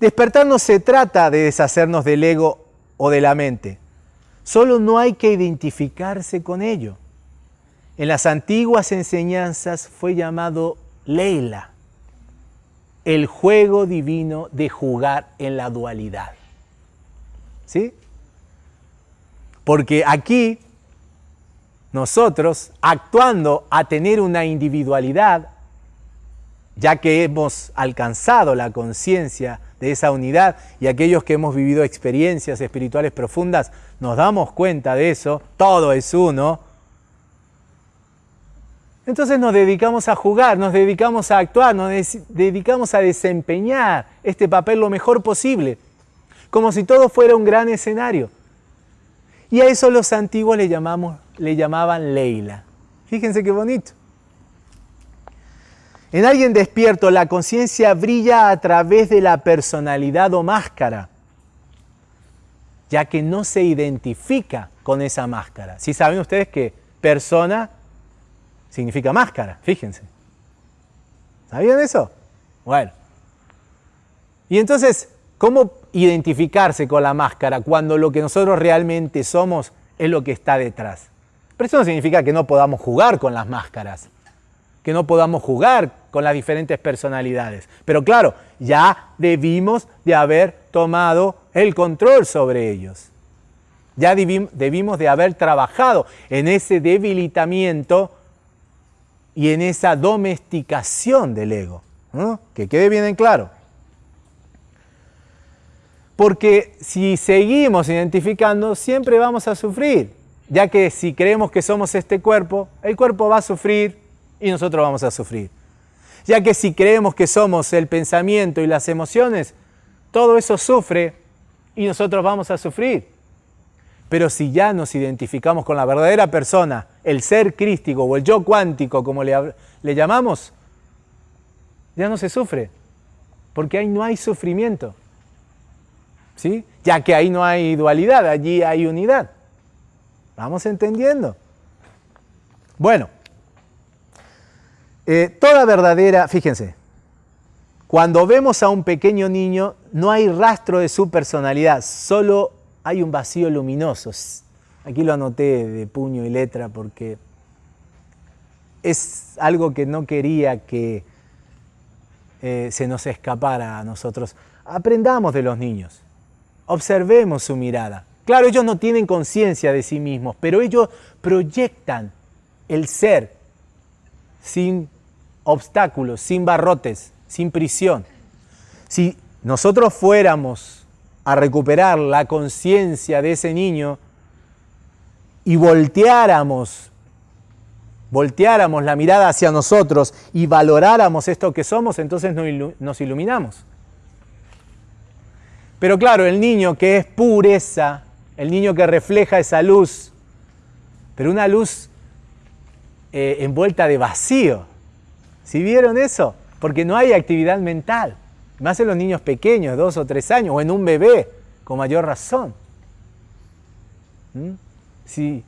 Despertar no se trata de deshacernos del ego o de la mente, solo no hay que identificarse con ello. En las antiguas enseñanzas fue llamado Leila, el juego divino de jugar en la dualidad. ¿Sí? Porque aquí nosotros, actuando a tener una individualidad, ya que hemos alcanzado la conciencia de esa unidad y aquellos que hemos vivido experiencias espirituales profundas, nos damos cuenta de eso, todo es uno, entonces nos dedicamos a jugar, nos dedicamos a actuar, nos dedicamos a desempeñar este papel lo mejor posible, como si todo fuera un gran escenario. Y a eso los antiguos le, llamamos, le llamaban Leila. Fíjense qué bonito. En alguien despierto la conciencia brilla a través de la personalidad o máscara, ya que no se identifica con esa máscara. Si saben ustedes que persona significa máscara, fíjense. ¿Sabían eso? Bueno. Y entonces, ¿cómo identificarse con la máscara cuando lo que nosotros realmente somos es lo que está detrás. Pero eso no significa que no podamos jugar con las máscaras, que no podamos jugar con las diferentes personalidades. Pero claro, ya debimos de haber tomado el control sobre ellos. Ya debimos de haber trabajado en ese debilitamiento y en esa domesticación del ego. Que quede bien en claro. Porque si seguimos identificando, siempre vamos a sufrir, ya que si creemos que somos este cuerpo, el cuerpo va a sufrir y nosotros vamos a sufrir. Ya que si creemos que somos el pensamiento y las emociones, todo eso sufre y nosotros vamos a sufrir. Pero si ya nos identificamos con la verdadera persona, el ser crístico o el yo cuántico, como le, le llamamos, ya no se sufre, porque ahí no hay sufrimiento. Ya que ahí no hay dualidad, allí hay unidad. ¿Vamos entendiendo? Bueno, eh, toda verdadera, fíjense, cuando vemos a un pequeño niño no hay rastro de su personalidad, solo hay un vacío luminoso. Aquí lo anoté de puño y letra porque es algo que no quería que eh, se nos escapara a nosotros. Aprendamos de los niños. Observemos su mirada. Claro, ellos no tienen conciencia de sí mismos, pero ellos proyectan el ser sin obstáculos, sin barrotes, sin prisión. Si nosotros fuéramos a recuperar la conciencia de ese niño y volteáramos, volteáramos la mirada hacia nosotros y valoráramos esto que somos, entonces nos iluminamos. Pero claro, el niño que es pureza, el niño que refleja esa luz, pero una luz eh, envuelta de vacío. ¿Sí vieron eso? Porque no hay actividad mental. Más en los niños pequeños, dos o tres años, o en un bebé, con mayor razón. ¿Mm? Sí,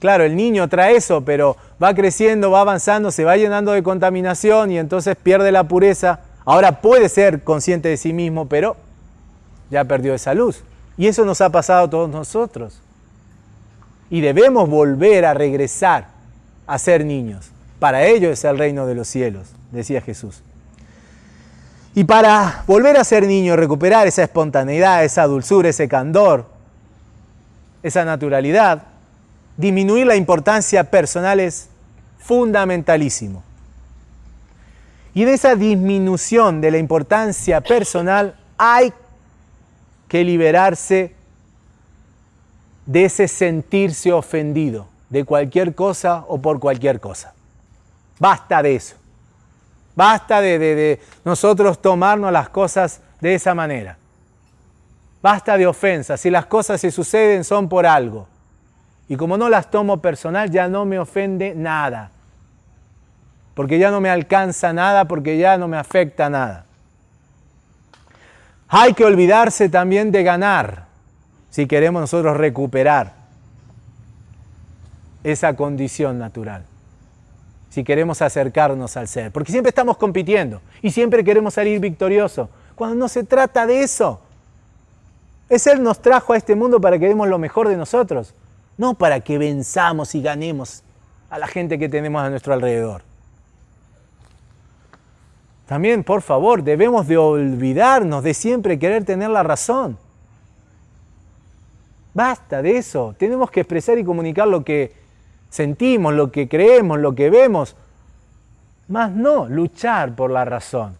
claro, el niño trae eso, pero va creciendo, va avanzando, se va llenando de contaminación y entonces pierde la pureza. Ahora puede ser consciente de sí mismo, pero ya perdió esa luz. Y eso nos ha pasado a todos nosotros. Y debemos volver a regresar a ser niños. Para ello es el reino de los cielos, decía Jesús. Y para volver a ser niño, recuperar esa espontaneidad, esa dulzura, ese candor, esa naturalidad, disminuir la importancia personal es fundamentalísimo. Y en esa disminución de la importancia personal hay que liberarse de ese sentirse ofendido de cualquier cosa o por cualquier cosa. Basta de eso. Basta de, nosotros tomarnos las cosas de esa manera. Basta de ofensas. Si las cosas se suceden son por algo. Y como no las tomo personal, ya no me ofende nada. Porque ya no me alcanza nada, porque ya no me afecta nada. Hay que olvidarse también de ganar si queremos nosotros recuperar esa condición natural si queremos acercarnos al ser. Porque siempre estamos compitiendo y siempre queremos salir victoriosos. Cuando no se trata de eso. Es Él nos trajo a este mundo para que demos lo mejor de nosotros, no para que venzamos y ganemos a la gente que tenemos a nuestro alrededor. También, por favor, debemos de olvidarnos de siempre querer tener la razón. Basta de eso. Tenemos que expresar y comunicar lo que sentimos, lo que creemos, lo que vemos, más no luchar por la razón.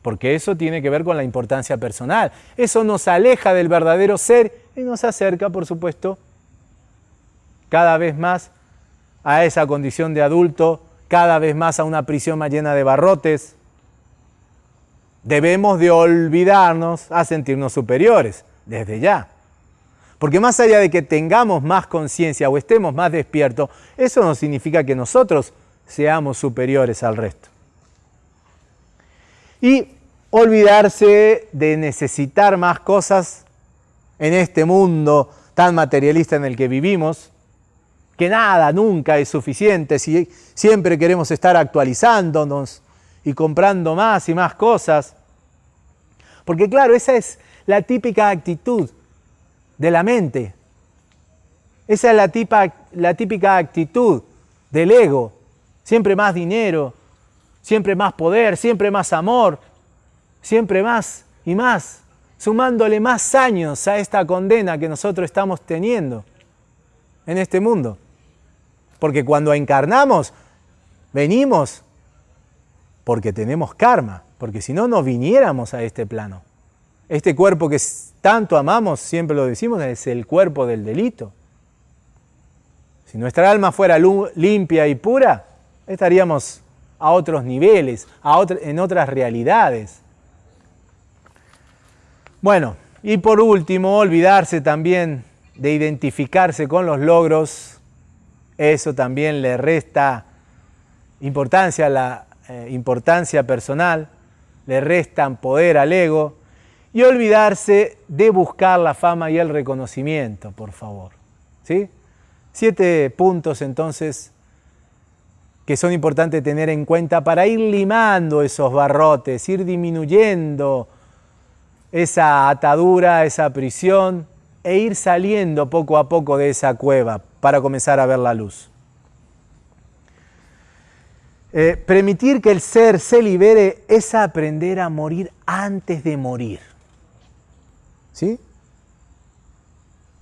Porque eso tiene que ver con la importancia personal. Eso nos aleja del verdadero ser y nos acerca, por supuesto, cada vez más a esa condición de adulto, cada vez más a una prisión más llena de barrotes. Debemos de olvidarnos a sentirnos superiores, desde ya. Porque más allá de que tengamos más conciencia o estemos más despiertos, eso no significa que nosotros seamos superiores al resto. Y olvidarse de necesitar más cosas en este mundo tan materialista en el que vivimos, que nada nunca es suficiente, si siempre queremos estar actualizándonos y comprando más y más cosas. Porque claro, esa es la típica actitud de la mente. Esa es la, típica actitud del ego. Siempre más dinero, siempre más poder, siempre más amor, siempre más y más, sumándole más años a esta condena que nosotros estamos teniendo en este mundo. Porque cuando encarnamos, venimos porque tenemos karma, porque si no, no viniéramos a este plano. Este cuerpo que tanto amamos, siempre lo decimos, es el cuerpo del delito. Si nuestra alma fuera limpia y pura, estaríamos a otros niveles, en otras realidades. Bueno, y por último, olvidarse también de identificarse con los logros, eso también le resta importancia a la eh, importancia personal, le restan poder al ego, y olvidarse de buscar la fama y el reconocimiento, por favor. ¿Sí? Siete puntos entonces que son importantes tener en cuenta para ir limando esos barrotes, ir disminuyendo esa atadura, esa prisión e ir saliendo poco a poco de esa cueva para comenzar a ver la luz. Eh, permitir que el ser se libere es aprender a morir antes de morir. ¿Sí?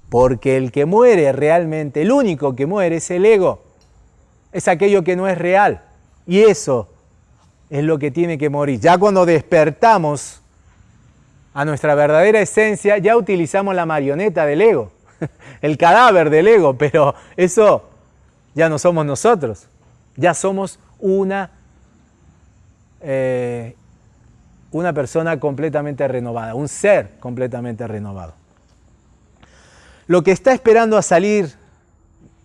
Porque el que muere realmente, el único que muere es el ego. Es aquello que no es real. Y eso es lo que tiene que morir. Ya cuando despertamos a nuestra verdadera esencia, ya utilizamos la marioneta del ego, [laughs] el cadáver del ego, pero eso ya no somos nosotros. Ya somos una eh, una persona completamente renovada, un ser completamente renovado. Lo que está esperando a salir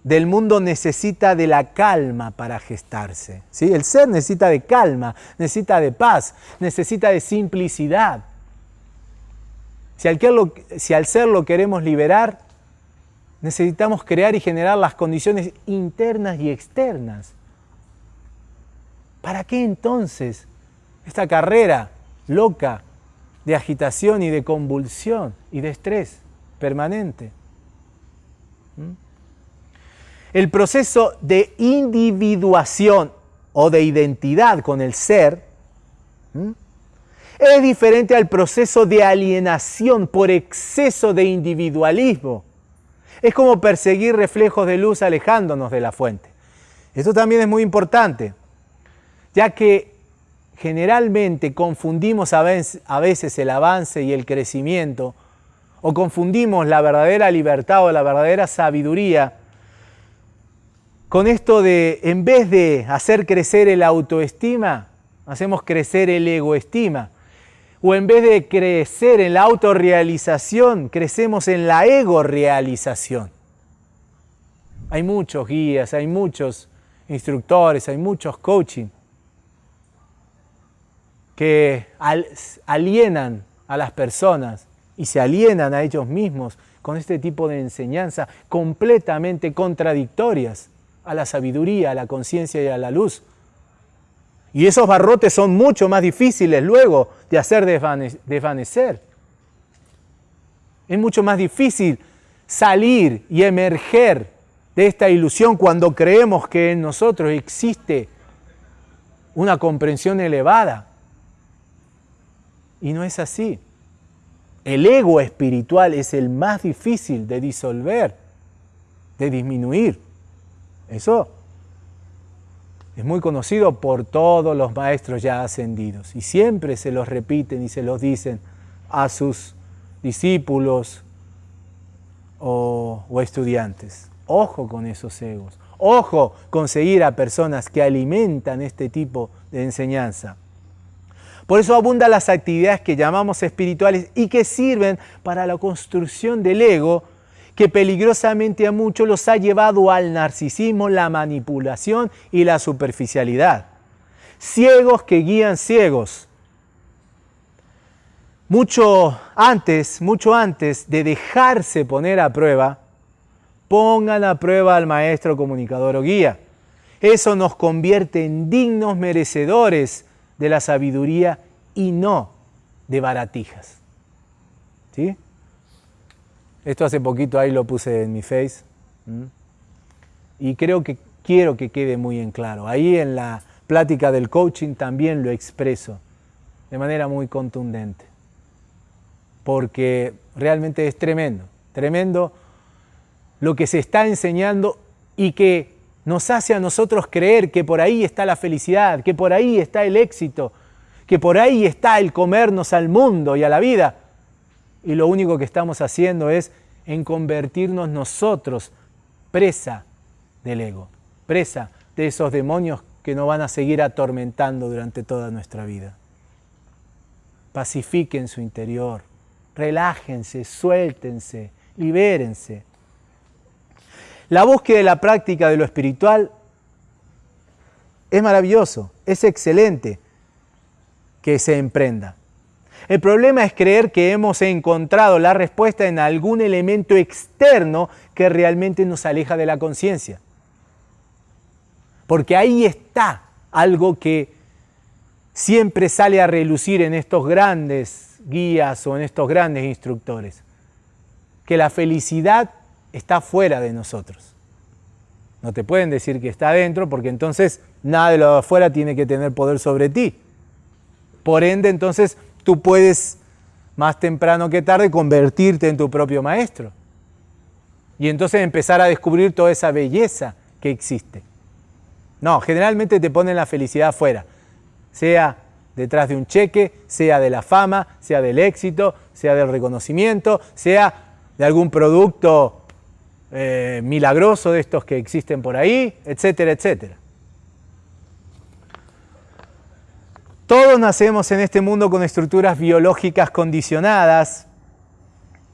del mundo necesita de la calma para gestarse. ¿sí? El ser necesita de calma, necesita de paz, necesita de simplicidad. Si al, si al ser lo queremos liberar, necesitamos crear y generar las condiciones internas y externas. ¿Para qué entonces esta carrera loca de agitación y de convulsión y de estrés permanente. ¿Mm? El proceso de individuación o de identidad con el ser. Es diferente al proceso de alienación por exceso de individualismo. Es como perseguir reflejos de luz alejándonos de la fuente. Esto también es muy importante, ya que generalmente confundimos a veces el avance y el crecimiento, o confundimos la verdadera libertad o la verdadera sabiduría con esto de, en vez de hacer crecer el autoestima, hacemos crecer el egoestima. O en vez de crecer en la autorrealización, crecemos en la ego-realización. Hay muchos guías, hay muchos instructores, hay muchos coaching que alienan a las personas y se alienan a ellos mismos con este tipo de enseñanza completamente contradictorias a la sabiduría, a la conciencia y a la luz. Y esos barrotes son mucho más difíciles luego de hacer desvanecer. Es mucho más difícil salir y emerger de esta ilusión cuando creemos que en nosotros existe una comprensión elevada. Y no es así. El ego espiritual es el más difícil de disolver, de disminuir. Eso es muy conocido por todos los maestros ya ascendidos y siempre se los repiten y se los dicen a sus discípulos o, estudiantes. Ojo con esos egos. Ojo con seguir a personas que alimentan este tipo de enseñanza. Por eso abundan las actividades que llamamos espirituales y que sirven para la construcción del ego que peligrosamente a muchos los ha llevado al narcisismo, la manipulación y la superficialidad. Ciegos que guían ciegos. Mucho antes, mucho antes de dejarse poner a prueba, pongan a prueba al maestro comunicador o guía. Eso nos convierte en dignos merecedores de la sabiduría y no de baratijas. ¿Sí? Esto hace poquito ahí lo puse en mi face. Y creo que quiero que quede muy en claro. Ahí en la plática del coaching también lo expreso de manera muy contundente. Porque realmente es tremendo, tremendo lo que se está enseñando y que nos hace a nosotros creer que por ahí está la felicidad, que por ahí está el éxito, que por ahí está el comernos al mundo y a la vida y lo único que estamos haciendo es en convertirnos nosotros presa del ego, presa de esos demonios que nos van a seguir atormentando durante toda nuestra vida. Pacifiquen su interior, relájense, suéltense, libérense. La búsqueda de la práctica de lo espiritual es maravilloso, es excelente que se emprenda. El problema es creer que hemos encontrado la respuesta en algún elemento externo que realmente nos aleja de la conciencia. Porque ahí está algo que siempre sale a relucir en estos grandes guías o en estos grandes instructores. Que la felicidad está fuera de nosotros. No te pueden decir que está adentro porque entonces nada de lo de afuera tiene que tener poder sobre ti. Por ende, entonces tú puedes más temprano que tarde convertirte en tu propio maestro. Y entonces empezar a descubrir toda esa belleza que existe. No, generalmente te ponen la felicidad afuera, sea detrás de un cheque, sea de la fama, sea del éxito, sea del reconocimiento, sea de algún producto eh, milagroso de estos que existen por ahí, etcétera, etcétera. Todos nacemos en este mundo con estructuras biológicas condicionadas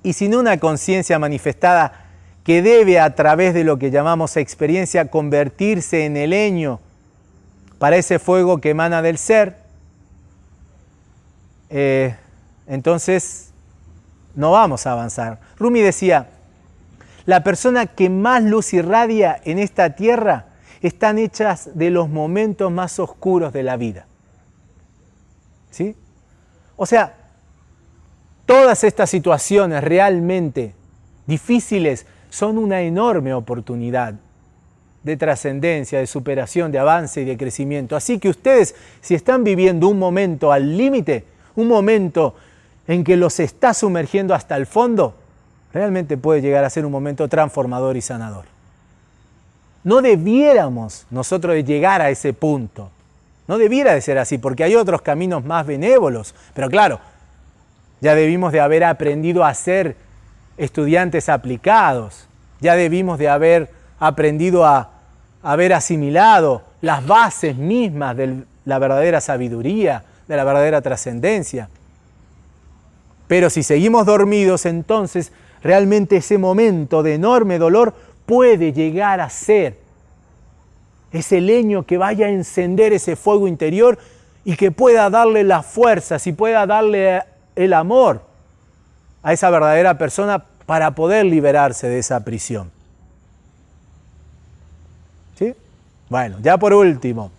y sin una conciencia manifestada que debe a través de lo que llamamos experiencia convertirse en el leño para ese fuego que emana del ser, eh, entonces no vamos a avanzar. Rumi decía, la persona que más luz irradia en esta tierra están hechas de los momentos más oscuros de la vida. ¿Sí? O sea, todas estas situaciones realmente difíciles son una enorme oportunidad de trascendencia, de superación, de avance y de crecimiento. Así que ustedes, si están viviendo un momento al límite, un momento en que los está sumergiendo hasta el fondo, realmente puede llegar a ser un momento transformador y sanador. No debiéramos nosotros llegar a ese punto. No debiera de ser así, porque hay otros caminos más benévolos. Pero claro, ya debimos de haber aprendido a ser estudiantes aplicados. Ya debimos de haber aprendido a haber asimilado las bases mismas de la verdadera sabiduría, de la verdadera trascendencia. Pero si seguimos dormidos, entonces realmente ese momento de enorme dolor puede llegar a ser ese leño que vaya a encender ese fuego interior y que pueda darle las fuerzas y pueda darle el amor a esa verdadera persona para poder liberarse de esa prisión. ¿Sí? Bueno, ya por último,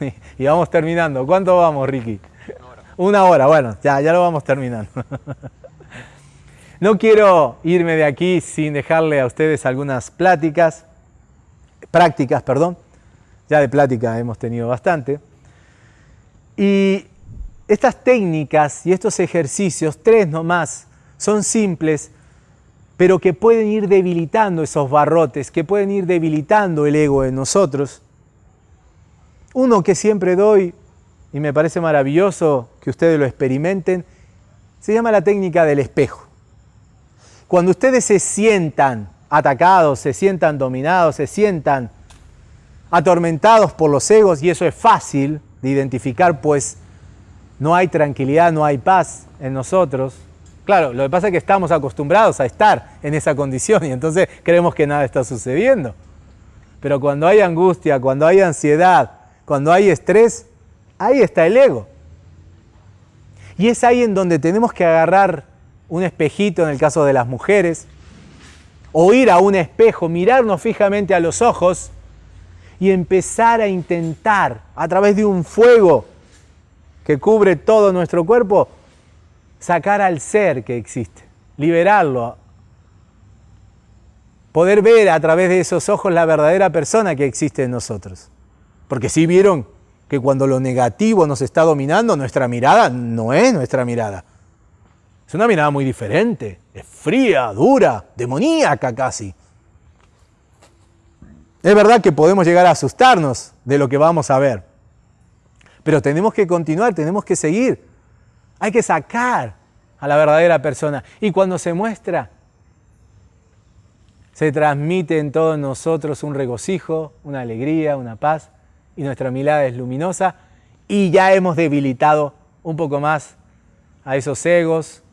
[laughs] y vamos terminando. ¿Cuánto vamos, Ricky? Una hora. Una hora, bueno, ya, ya lo vamos terminando. [laughs] No quiero irme de aquí sin dejarle a ustedes algunas pláticas, prácticas, perdón. Ya de plática hemos tenido bastante. Y estas técnicas y estos ejercicios, tres nomás, son simples, pero que pueden ir debilitando esos barrotes, que pueden ir debilitando el ego en nosotros. Uno que siempre doy, y me parece maravilloso que ustedes lo experimenten, se llama la técnica del espejo. Cuando ustedes se sientan atacados, se sientan dominados, se sientan atormentados por los egos, y eso es fácil de identificar, pues no hay tranquilidad, no hay paz en nosotros. Claro, lo que pasa es que estamos acostumbrados a estar en esa condición y entonces creemos que nada está sucediendo. Pero cuando hay angustia, cuando hay ansiedad, cuando hay estrés, ahí está el ego. Y es ahí en donde tenemos que agarrar un espejito en el caso de las mujeres, o ir a un espejo, mirarnos fijamente a los ojos y empezar a intentar a través de un fuego que cubre todo nuestro cuerpo, sacar al ser que existe, liberarlo, poder ver a través de esos ojos la verdadera persona que existe en nosotros. Porque si vieron que cuando lo negativo nos está dominando, nuestra mirada no es nuestra mirada. Es una mirada muy diferente, es fría, dura, demoníaca casi. Es verdad que podemos llegar a asustarnos de lo que vamos a ver, pero tenemos que continuar, tenemos que seguir. Hay que sacar a la verdadera persona. Y cuando se muestra, se transmite en todos nosotros un regocijo, una alegría, una paz, y nuestra mirada es luminosa, y ya hemos debilitado un poco más a esos egos,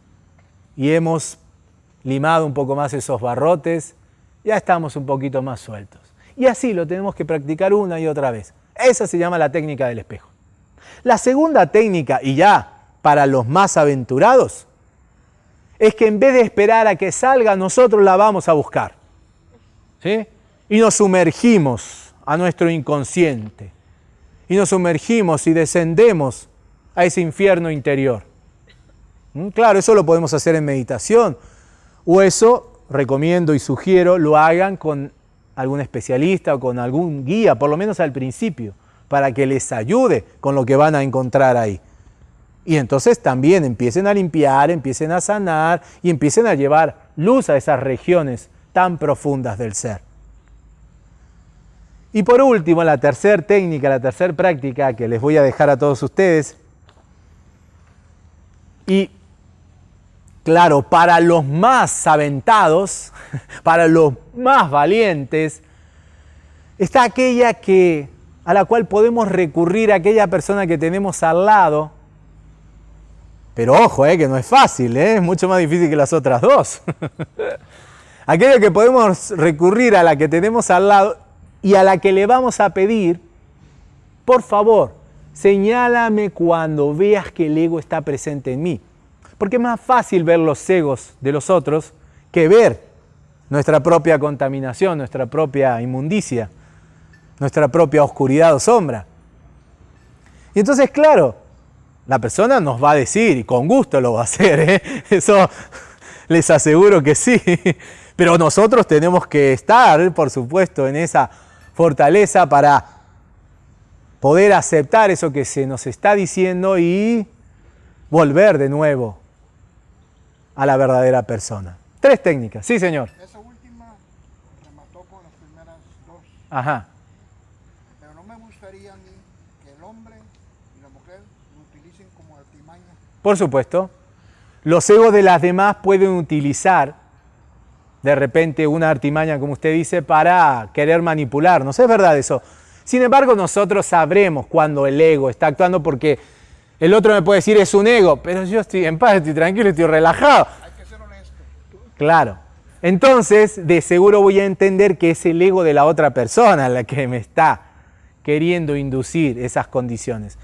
y hemos limado un poco más esos barrotes, ya estamos un poquito más sueltos. Y así lo tenemos que practicar una y otra vez. Esa se llama la técnica del espejo. La segunda técnica, y ya para los más aventurados, es que en vez de esperar a que salga, nosotros la vamos a buscar. ¿sí? Y nos sumergimos a nuestro inconsciente. Y nos sumergimos y descendemos a ese infierno interior. ¿Mm? Claro, eso lo podemos hacer en meditación. O eso, recomiendo y sugiero, lo hagan con algún especialista o con algún guía, por lo menos al principio, para que les ayude con lo que van a encontrar ahí. Y entonces también empiecen a limpiar, empiecen a sanar y empiecen a llevar luz a esas regiones tan profundas del ser. Y por último, la tercera técnica, la tercera práctica que les voy a dejar a todos ustedes, y Claro, para los más aventados, [laughs] para los más valientes, está aquella que a la cual podemos recurrir aquella persona que tenemos al lado. Pero ojo, eh, que no es fácil, eh, es mucho más difícil que las otras dos. [laughs] aquella que podemos recurrir a la que tenemos al lado y a la que le vamos a pedir, por favor, señálame cuando veas que el ego está presente en mí. Porque es más fácil ver los egos de los otros que ver nuestra propia contaminación, nuestra propia inmundicia, nuestra propia oscuridad o sombra. Y entonces, claro, la persona nos va a decir, y con gusto lo va a hacer, ¿eh? [laughs] eso les aseguro que sí, pero nosotros tenemos que estar, por supuesto, en esa fortaleza para poder aceptar eso que se nos está diciendo y volver de nuevo a la verdadera persona. Tres técnicas, sí señor. Esa última remató con las primeras dos. Ajá. Pero no me gustaría a mí que el hombre y la mujer lo utilicen como artimaña. Por supuesto. Los egos de las demás pueden utilizar de repente una artimaña, como usted dice, para querer manipularnos. Es verdad eso. Sin embargo, nosotros sabremos cuando el ego está actuando porque el otro me puede decir es un ego, pero yo estoy en paz, estoy tranquilo, estoy relajado. Hay que ser honesto. Claro. Entonces, de seguro voy a entender que es el ego de la otra persona la que me está queriendo inducir esas condiciones.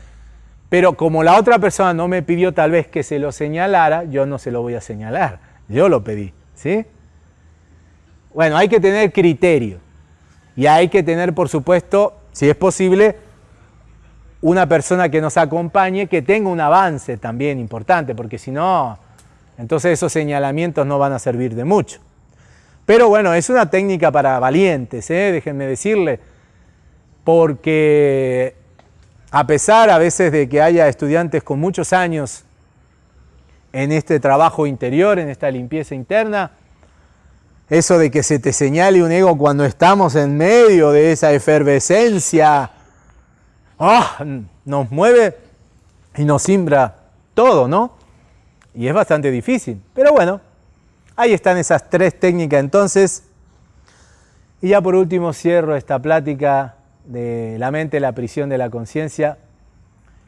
Pero como la otra persona no me pidió tal vez que se lo señalara, yo no se lo voy a señalar. Yo lo pedí, ¿sí? Bueno, hay que tener criterio. Y hay que tener, por supuesto, si es posible, una persona que nos acompañe, que tenga un avance también importante, porque si no, entonces esos señalamientos no van a servir de mucho. Pero bueno, es una técnica para valientes, ¿eh? déjenme decirle, porque a pesar a veces de que haya estudiantes con muchos años en este trabajo interior, en esta limpieza interna, eso de que se te señale un ego cuando estamos en medio de esa efervescencia, ¡ah! nos mueve y nos simbra todo, ¿no? Y es bastante difícil. Pero bueno, ahí están esas tres técnicas entonces. Y ya por último cierro esta plática de la mente, la prisión de la conciencia,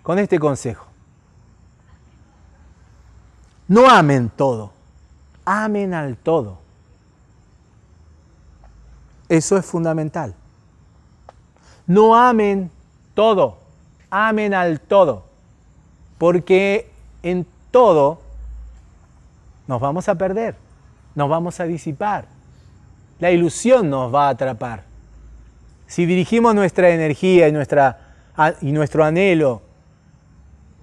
con este consejo. No amen todo, amen al todo. Eso es fundamental. No amen todo, amen al todo, porque en todo nos vamos a perder, nos vamos a disipar, la ilusión nos va a atrapar. Si dirigimos nuestra energía y, nuestro anhelo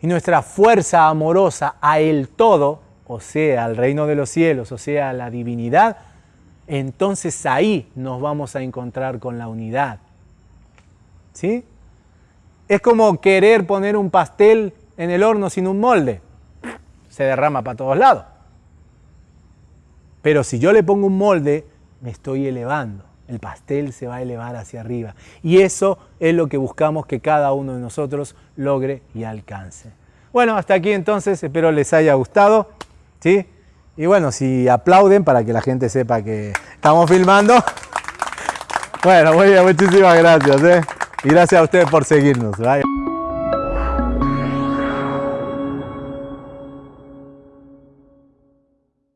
y nuestra fuerza amorosa a el todo, o sea, al reino de los cielos, o sea, a la divinidad, entonces ahí nos vamos a encontrar con la unidad. ¿Sí? Es como querer poner un pastel en el horno sin un molde. Se derrama para todos lados. Pero si yo le pongo un molde, me estoy elevando. El pastel se va a elevar hacia arriba. Y eso es lo que buscamos que cada uno de nosotros logre y alcance. Bueno, hasta aquí entonces, espero les haya gustado. ¿sí? Y bueno, si aplauden para que la gente sepa que estamos filmando. [laughs] Bueno, muy bien, muchísimas gracias. ¿eh? Y gracias a ustedes por seguirnos.